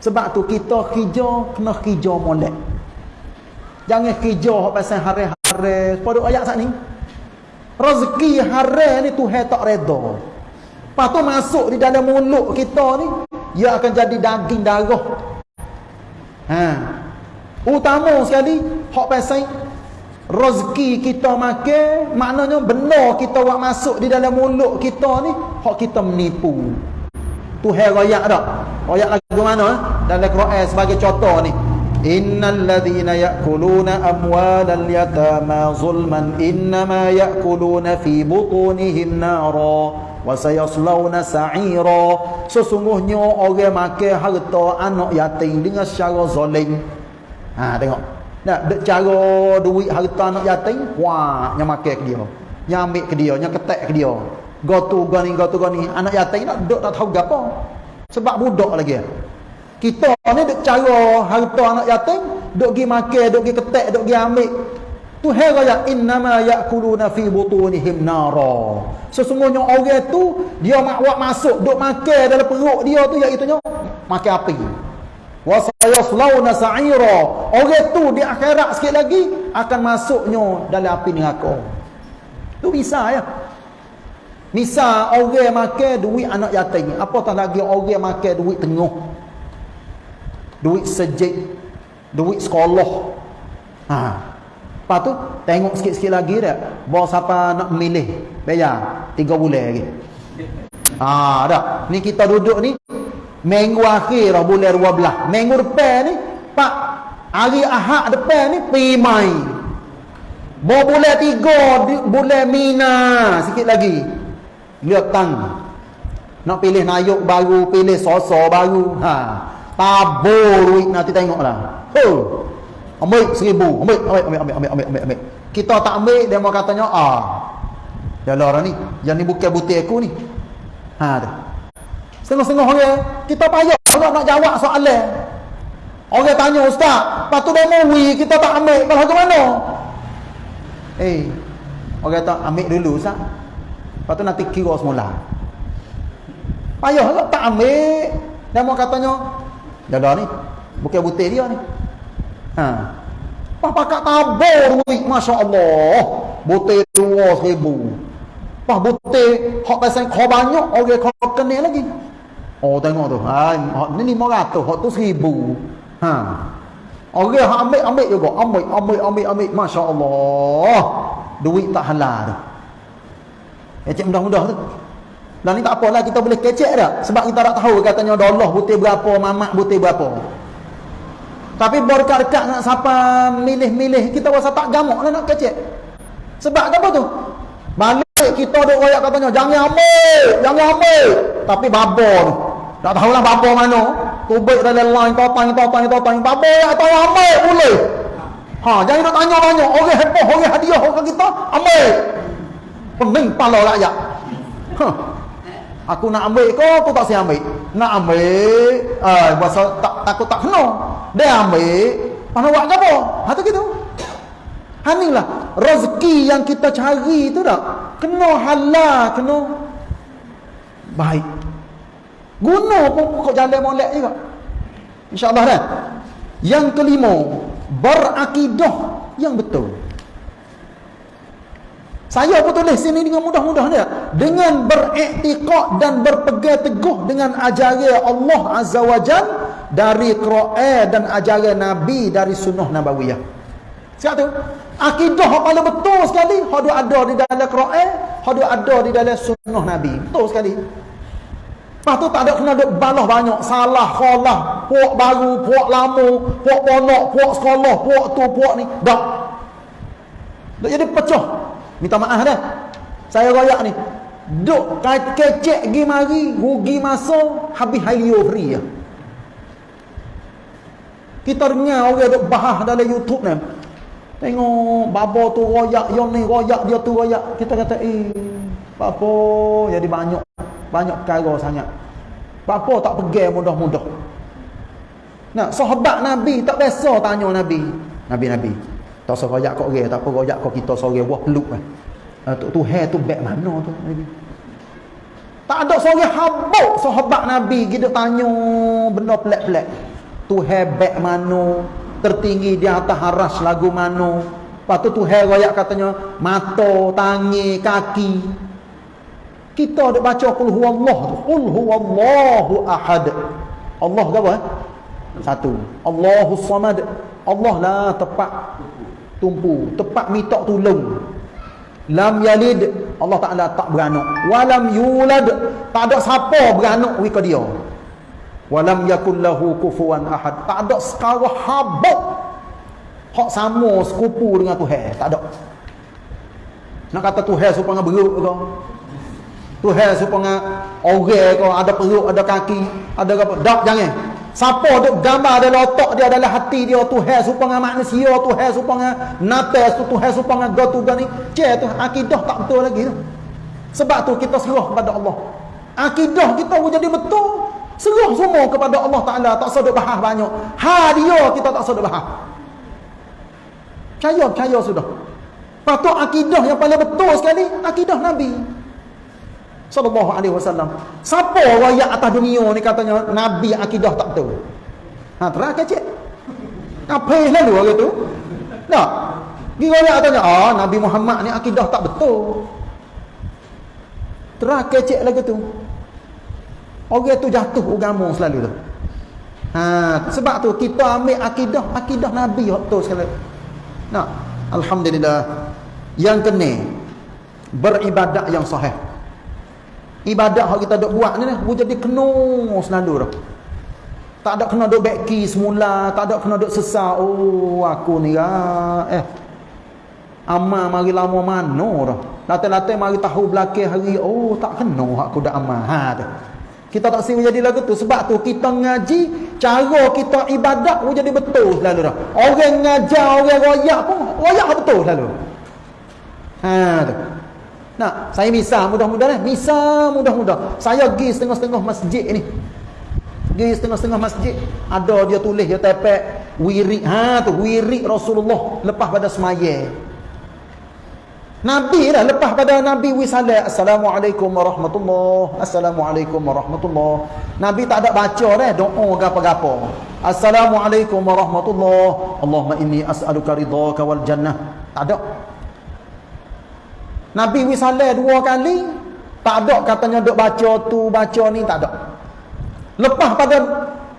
Sebab tu kita kerja kena kerja molek. Jangan hak pasal hari-hari. Pada ayat sat ni. Rezeki hari ni Tuhan tak reda. Lepas tu masuk di dalam mulut kita ni, ia akan jadi daging darah. Ha. Utama sekali hak pasal rezeki kita makan, maknanya benar kita buat masuk di dalam mulut kita ni, hak kita menipu. Tuhan rayak tak? Rayak lagu mana? Eh? Dalam Quran sebagai contoh ni. Innal ladhina ya'kuluna amwalal yatama zulman innama ya'kuluna fi butunihim nara wa sayaslawna sa'ira. Sesungguhnya orang makan harta anak yatim dengan secara zalim. Ha tengok. Nak cara duit harta anak yatim, wah, yang makan ke dia. Yang ambil ke dia, yang ketek ke dia. Gotu gani gotu gani anak yatim nak duduk tak tahu gapo. Sebab budak lagi. Kita ni duk cara harta anak yatim, duk gi makan, duk gi ketek, duk gi ambil. Tu heraya innama yakuluna fi butunihim nara. Sesungguhnya orang tu dia mak buat masuk duk makan dalam perut dia tu iaitu nya makan api. Wa sayaslawna sa'ira. Orang tu di akhirat sikit lagi akan masuknya dalam api neraka. Tu bisa ya. Misal orang makan duit anak yatim. Apatah lagi orang makan duit tengah. Duit sejik. Duit sekolah. Ha. Lepas tu tengok sikit-sikit lagi dah. Bawa siapa nak memilih. Bayar. Tiga bulan lagi. Ha, dah. Ni kita duduk ni. Minggu akhir bulan 12. Minggu depan ni. Pak. Hari ahad depan ni. Main. Bawa bulan tiga. Bulan mina. Sikit lagi lihat tang nak pilih nayuk baru pilih sosok baru ha tabur duit nanti tengoklah ho ambil seribu ambil ambil ambil ambil ambil ambil ambil kita tak ambil dia mau katanya ah lah orang ni yang ni bukan butir aku ni ha tu setengah-setengah orang kita payah orang nak jawab soalan orang tanya ustaz lepas tu dia mau kita tak ambil kalau ke mana eh orang tak ambil dulu ustaz Lepas tu nanti kira semula. Payah tak, tak ambil. Dan mau katanya, jaga ni. Bukan butir dia ni. Ha. Pah pakat tabur duit. Masya Allah. Butir dua seribu. Pah butir. Hak pasal kau banyak. Orang kau kena lagi. Oh tengok tu. Ha, ni lima ratus. Hak tu seribu. Ha. Orang hak ambil, ambil juga. Ambil, ambil, ambil, ambil. Masya Allah. Duit tak halal tu. Kecek mudah-mudah tu. Dan ni tak apalah kita boleh kecek dah. Sebab kita tak tahu katanya dolar butir berapa, mamak butir berapa. Tapi berkat-dekat nak siapa milih-milih kita rasa tak gamuk lah nak kecek. Sebab apa tu? Balik kita duk royak katanya jangan ambil, jangan ambil. Tapi babo tu. Tak tahulah babo mana. Tubik dalam line totang totang totang babo ya tahu ambil boleh. Ha, jangan nak tanya banyak. Orang heboh, orang hadiah orang kita ambil. Pening pala rakyat. Ha. Aku nak ambil kau, aku tak siap ambil. Nak ambil, eh, bahasa tak takut tak kena. Dia ambil, mana buat apa? Ha tu gitu. Ha lah rezeki yang kita cari tu tak. Kena halal, kena baik. Guna pun pokok jalan molek juga. InsyaAllah dah. Yang kelima, berakidah yang betul. Saya pun tulis sini dengan mudah-mudah dia. Dengan beriktikad dan berpegang teguh dengan ajaran Allah Azza wa Jal dari Quran dan ajaran Nabi dari sunnah Nabawiyah. Siap tu? Akidah yang paling betul sekali. Hadu ada di dalam Quran. Hadu ada di dalam sunnah Nabi. Betul sekali. Lepas tu tak ada kena duk balah banyak. Salah, khalah. Puak baru, puak lama. Puak ponok, puak sekolah. Puak tu, puak ni. Tak. Tak jadi pecah. Minta maaf dah. Saya royak ni. Duk kecek gi mari, rugi masa, habis halio free ya. Kita dengar orang duk bahas dalam YouTube ni. Tengok babo tu royak, yang ni royak, dia tu royak. Kita kata, eh, babo jadi banyak. Banyak perkara sangat. Babo tak pergi mudah-mudah. Nah, sahabat Nabi tak biasa tanya Nabi. Nabi-Nabi. Tak usah royak kau orang, tak apa royak kau kita seorang wah peluk lah. Uh, tu, tu hair tu beg mana tu Nabi? Tak ada seorang habuk sahabat Nabi kita tanya benda pelik-pelik. Tu hair beg mana? Tertinggi di atas haras lagu mana? Lepas tu hair royak katanya mata, tangi, kaki. Kita ada baca qul huwallah. Qul huwallahu ahad. Allah ke apa? Satu. Allahus samad. Allah lah tepat tumpu tepat minta tolong lam yalid Allah Taala tak beranak. Walam yulad tak ada siapa beranak wika dia. Walam yakul lahu kufuwan ahad. Tak ada sekara habuk. Hak sama sekupu dengan Tuhan. Tak ada. Nak kata Tuhan supaya beruk ke? Tuhan supaya orang ke? Ada perut ada kaki ada apa? Tak jangan Siapa duk gambar dalam otak dia adalah hati dia Tuhan supaya manusia Tuhan supaya natas tu Tuhan supaya gotu gani. Cek tu akidah tak betul lagi tu. Sebab tu kita serah kepada Allah. Akidah kita jadi betul. Serah semua kepada Allah Taala tak sedek bahas banyak. Ha dia kita tak sedek bahas. Percaya percaya sudah. Patut akidah yang paling betul sekali akidah Nabi sallallahu alaihi wasallam. Siapa rakyat atas dunia ni katanya nabi akidah tak betul? Ha terang kecek. Apa lalu orang tu? Gi rakyat katanya, "Ah, Nabi Muhammad ni akidah tak betul." Terang kecek lagi tu. Orang tu jatuh agama selalu tu. Ha, sebab tu kita ambil akidah, akidah Nabi betul sekali. Nah, alhamdulillah. Yang kena beribadat yang sahih ibadat yang kita dok buat ni ni jadi kena selalu dah. Tak ada kena dok beki semula tak ada kena dok sesat oh aku ni lah eh. Amal mari lama mana dah. Latai-latai mari tahu belakang hari. Oh tak kena aku dah amal ha tu kita tak sini jadi lagu tu. Sebab tu kita ngaji cara kita ibadat pun jadi betul selalu dah. Orang ngajar orang royak pun royak betul selalu. Ha tu Nak, saya misal mudah-mudah eh. Misal mudah-mudah. Saya pergi setengah-setengah masjid ni. Pergi setengah-setengah masjid. Ada dia tulis, dia tepek. Wirik, ha tu, wirik Rasulullah. Lepas pada semaya. Nabi lah, lepas pada Nabi wisalah. Assalamualaikum warahmatullahi Assalamualaikum warahmatullahi Nabi tak ada baca dah, doa gapa-gapa. Assalamualaikum warahmatullahi Allahumma inni as'aluka ridhaka wal jannah. Tak ada. Nabi wisalah dua kali tak ada katanya duk baca tu baca ni tak ada. Lepas pada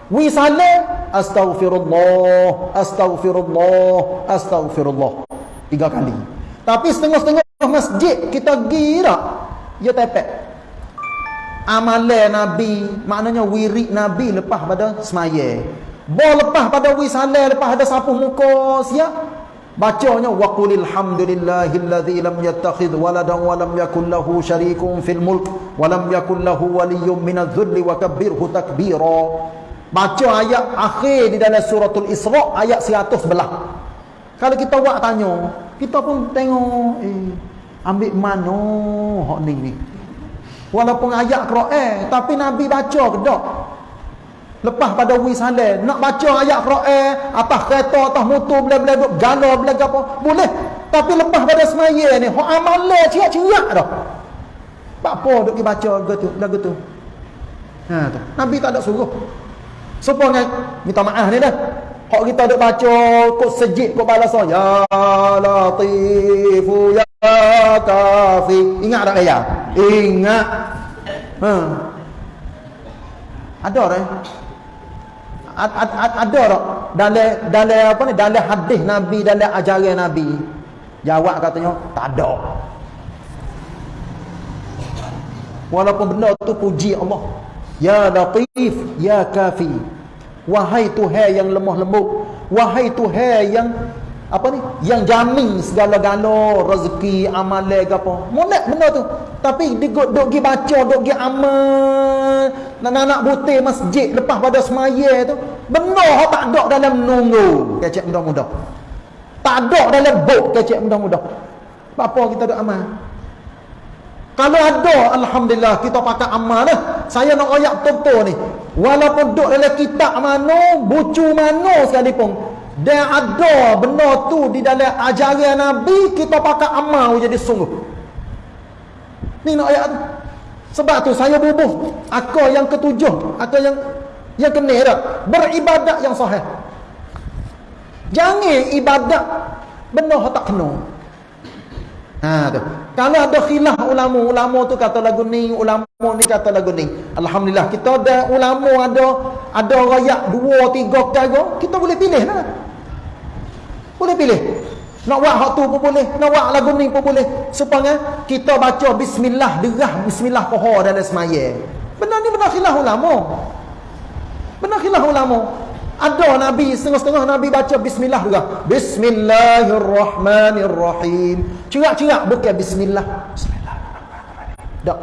wisalah astaghfirullah astaghfirullah astaghfirullah. Tiga kali. Tapi setengah-setengah masjid kita gira ya tepek. Amalan Nabi maknanya wirid Nabi lepas pada semaya. Bo lepas pada wisalah lepas ada sapu muka siap. Bacanya wa qulil hamdulillahillazi lam yattakhidh waladan wa lam yakul lahu syarikun fil mulk wa lam yakul lahu waliyyun minadh-dhulli wa kabbirhu takbira. Baca ayat akhir di dalam suratul Isra ayat 100 belah. Kalau kita buat tanya, kita pun tengok eh ambil mana hak ni ni. Walaupun ayat Quran tapi Nabi baca ke tak? Lepas pada wisalah nak baca ayat Quran atas kereta atas motor bela-bela duk gala bela apa boleh. Tapi lepas pada semaya ni hak amalan ciak-ciak dah. Apa duk dibaca gitu lagu tu. Ha tu. Nabi tak ada suruh. Supaya minta maaf ni dah. Hak kita duk baca kok sejik kok balas ya latifu ya kafi. Ingat tak ya? Ingat. Ha. Ada dah ad, ad, ad, ada tak dalam dalam apa ni? Dalam hadis nabi dalam ajaran nabi. Jawab katanya tak ada. Walaupun benda tu puji Allah. Ya latif ya kafi. Wahai tuhan yang lemah lembut. Wahai tuhan yang apa ni? Yang jamin segala-gala rezeki amalan ke apa. Molek benda tu. Tapi dia duk pergi baca duk pergi amal. Nak-nak butir masjid lepas pada semaya tu. Benar tak ada dalam nunggu. Kecek mudah-mudah. Tak ada dalam buk kecek mudah-mudah. Apa kita duk amal? Kalau ada alhamdulillah kita pakai amal dah saya nak ayat betul ni. Walaupun duk dalam kitab mana bucu mana sekalipun dan ada benda tu di dalam ajaran Nabi kita pakai amal jadi sungguh. Ni nak ayat. Sebab tu saya bubuh akal yang ketujuh, akal yang yang kena dah. Beribadat yang sahih. Jangan ibadat benda yang tak kena. Ha tu. Kalau ada khilaf ulama, ulama tu kata lagu ni, ulama ni kata lagu ni. Alhamdulillah kita ada ulama ada ada rakyat dua tiga kali kita boleh pilih lah. Boleh pilih. Nak buat hak tu pun boleh. Nak buat lagu ni pun boleh. Supaya kita baca bismillah derah bismillah poho dalam semaya. Benar ni benar khilaf ulama. Benar khilaf ulama. Ada Nabi, setengah-setengah Nabi baca bismillah juga. Bismillahirrahmanirrahim. Cerak-cerak bukan bismillah. Bismillahirrahmanirrahim. Tak.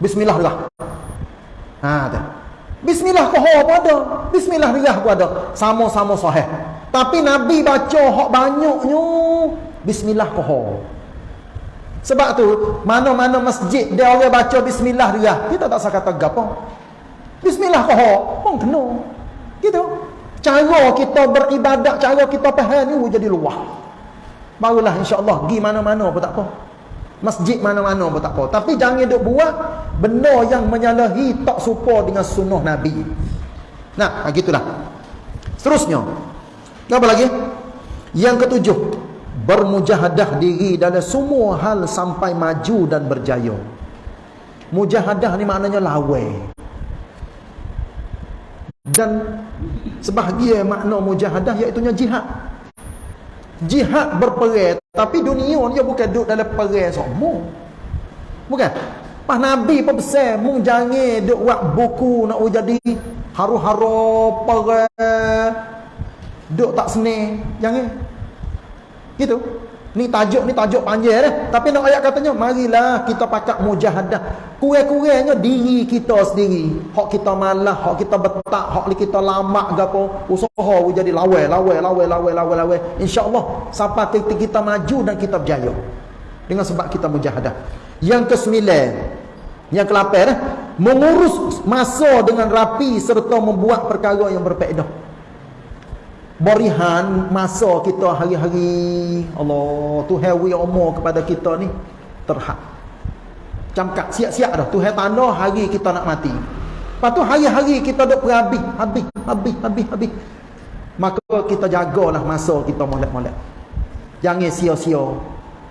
Bismillah juga. Ha, tak. Bismillah poho pun ada. Bismillah derah pun ada. Sama-sama sahih. Tapi Nabi baca hak banyaknya bismillah koho. Sebab tu mana-mana masjid dia orang baca bismillah dia, kita tak sah kata gapo. Bismillah koho pun kena. Gitu. Cara kita beribadat, cara kita faham ni jadi luah. Barulah insya-Allah pergi mana-mana pun tak apa. Masjid mana-mana pun tak apa. Tapi jangan duk buat benda yang menyalahi tak serupa dengan sunnah Nabi. Nah, gitulah. Seterusnya, apa lagi? Yang ketujuh, bermujahadah diri dalam semua hal sampai maju dan berjaya. Mujahadah ni maknanya lawai. Dan sebahagian makna mujahadah iaitu jihad. Jihad berperang, tapi dunia dia bukan duduk dalam perang semua. Bukan. Pas Nabi pun pesan, mu jangan duk buat buku nak jadi haru-haru perang Duk tak seni Jangan. Gitu. Ni tajuk ni tajuk panjang dah. Tapi nak ayat katanya Marilah kita pakai mujahadah. Kurang-kurangnya diri kita sendiri. Hak kita malah Hak kita betak Hak kita lama ke apa. Usaha jadi lawai Lawai Lawai Lawai Lawai Lawai. InsyaAllah Sampai kita, kita maju dan kita berjaya. Dengan sebab kita mujahadah. Yang kesembilan Yang kelapan eh? Mengurus masa dengan rapi Serta membuat perkara yang berpedah berihan masa kita hari-hari. Allah Tuhan wi umur kepada kita ni. Terhad. Camkat siap-siap dah. Tuhan tanda hari kita nak mati. Lepas tu hari-hari kita duk perhabis habis habis habis habis. Maka kita jagalah masa kita molek-molek. Jangan sia-sia.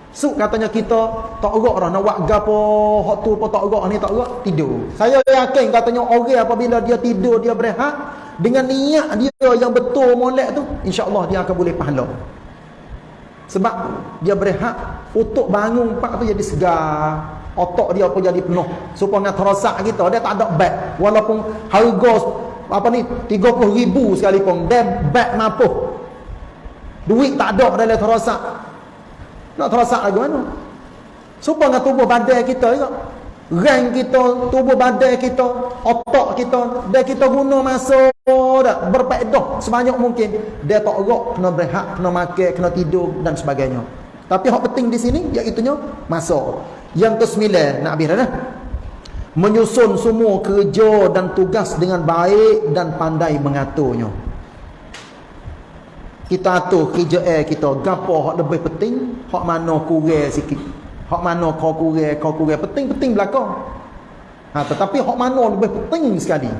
Suk katanya kita tak gerak dah nak buat gapo? Hak tu pun tak gerak ni tak gerak tidur. Saya yakin katanya orang apabila dia tidur dia berehat dengan niat dia yang betul molek tu insya-Allah dia akan boleh pahala. Sebab dia berehat untuk bangun pak tu jadi segar, otak dia pun jadi penuh. Supaya terosak kita dia tak ada bad walaupun harga apa ni 30 ribu sekali pun dia beg mampu duit tak ada dalam terosak. Nak terosak lagi mana? Supaya tubuh badan kita juga Rang kita, tubuh badan kita, otak kita, dia kita guna masa dah berpedah sebanyak mungkin. Dia tak gerak, kena berehat, kena makan, kena tidur dan sebagainya. Tapi hak penting di sini iaitu masa. Yang kesembilan nak habis dah. Menyusun semua kerja dan tugas dengan baik dan pandai mengaturnya. Kita atur kerja air kita, gapo hak lebih penting, hak mana kurang sikit. Hak mana kau kurang, kau kurang. Penting-penting belakang. Ha, tetapi hak mana lebih penting sekali.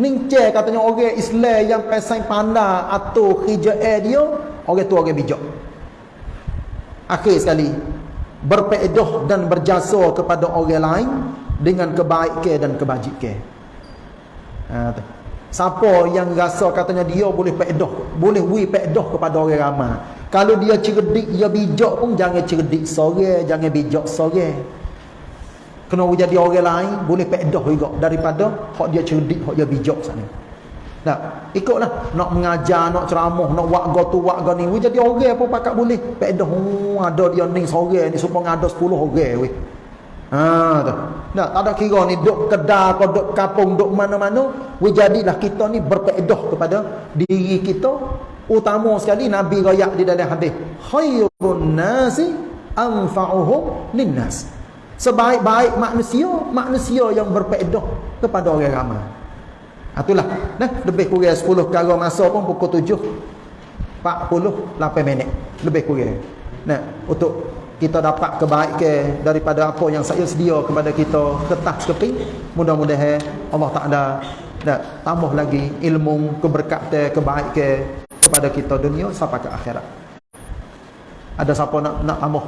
Ning katanya orang Islam yang pasang pandai atau air dia, orang tu orang bijak. Akhir sekali. Berpedoh dan berjasa kepada orang lain dengan kebaikan dan kebajikan. Ha, Siapa yang rasa katanya dia boleh pedoh, boleh wi pedoh kepada orang ramai. Kalau dia cerdik, dia bijak pun jangan cerdik sore, jangan bijak sore. Kena jadi orang lain boleh pedoh juga daripada hak dia cerdik, hak dia bijak sana. Nah, ikutlah nak mengajar, nak ceramah, nak buat go tu buat go ni. jadi orang pun pakak boleh pedoh. Oh, ada dia ni sore ni supaya ada 10 orang weh. Ha tu. Tak ada kira ni duk kedai atau duk kampung duk mana-mana, we jadilah kita ni berpedoh kepada diri kita utama sekali Nabi royak di dalam hadis khairun nasi anfa'uhum linnas. Sebaik-baik manusia manusia yang berpedoh kepada orang ramai. Itulah. Nah lebih kurang 10 kali masa pun pukul 7 48 minit. Lebih kurang. Nah untuk kita dapat kebaikan daripada apa yang saya sedia kepada kita ketas keping mudah-mudahan Allah Taala dan tambah lagi ilmu keberkatan kebaikan kepada kita dunia sampai ke akhirat. Ada siapa nak nak tambah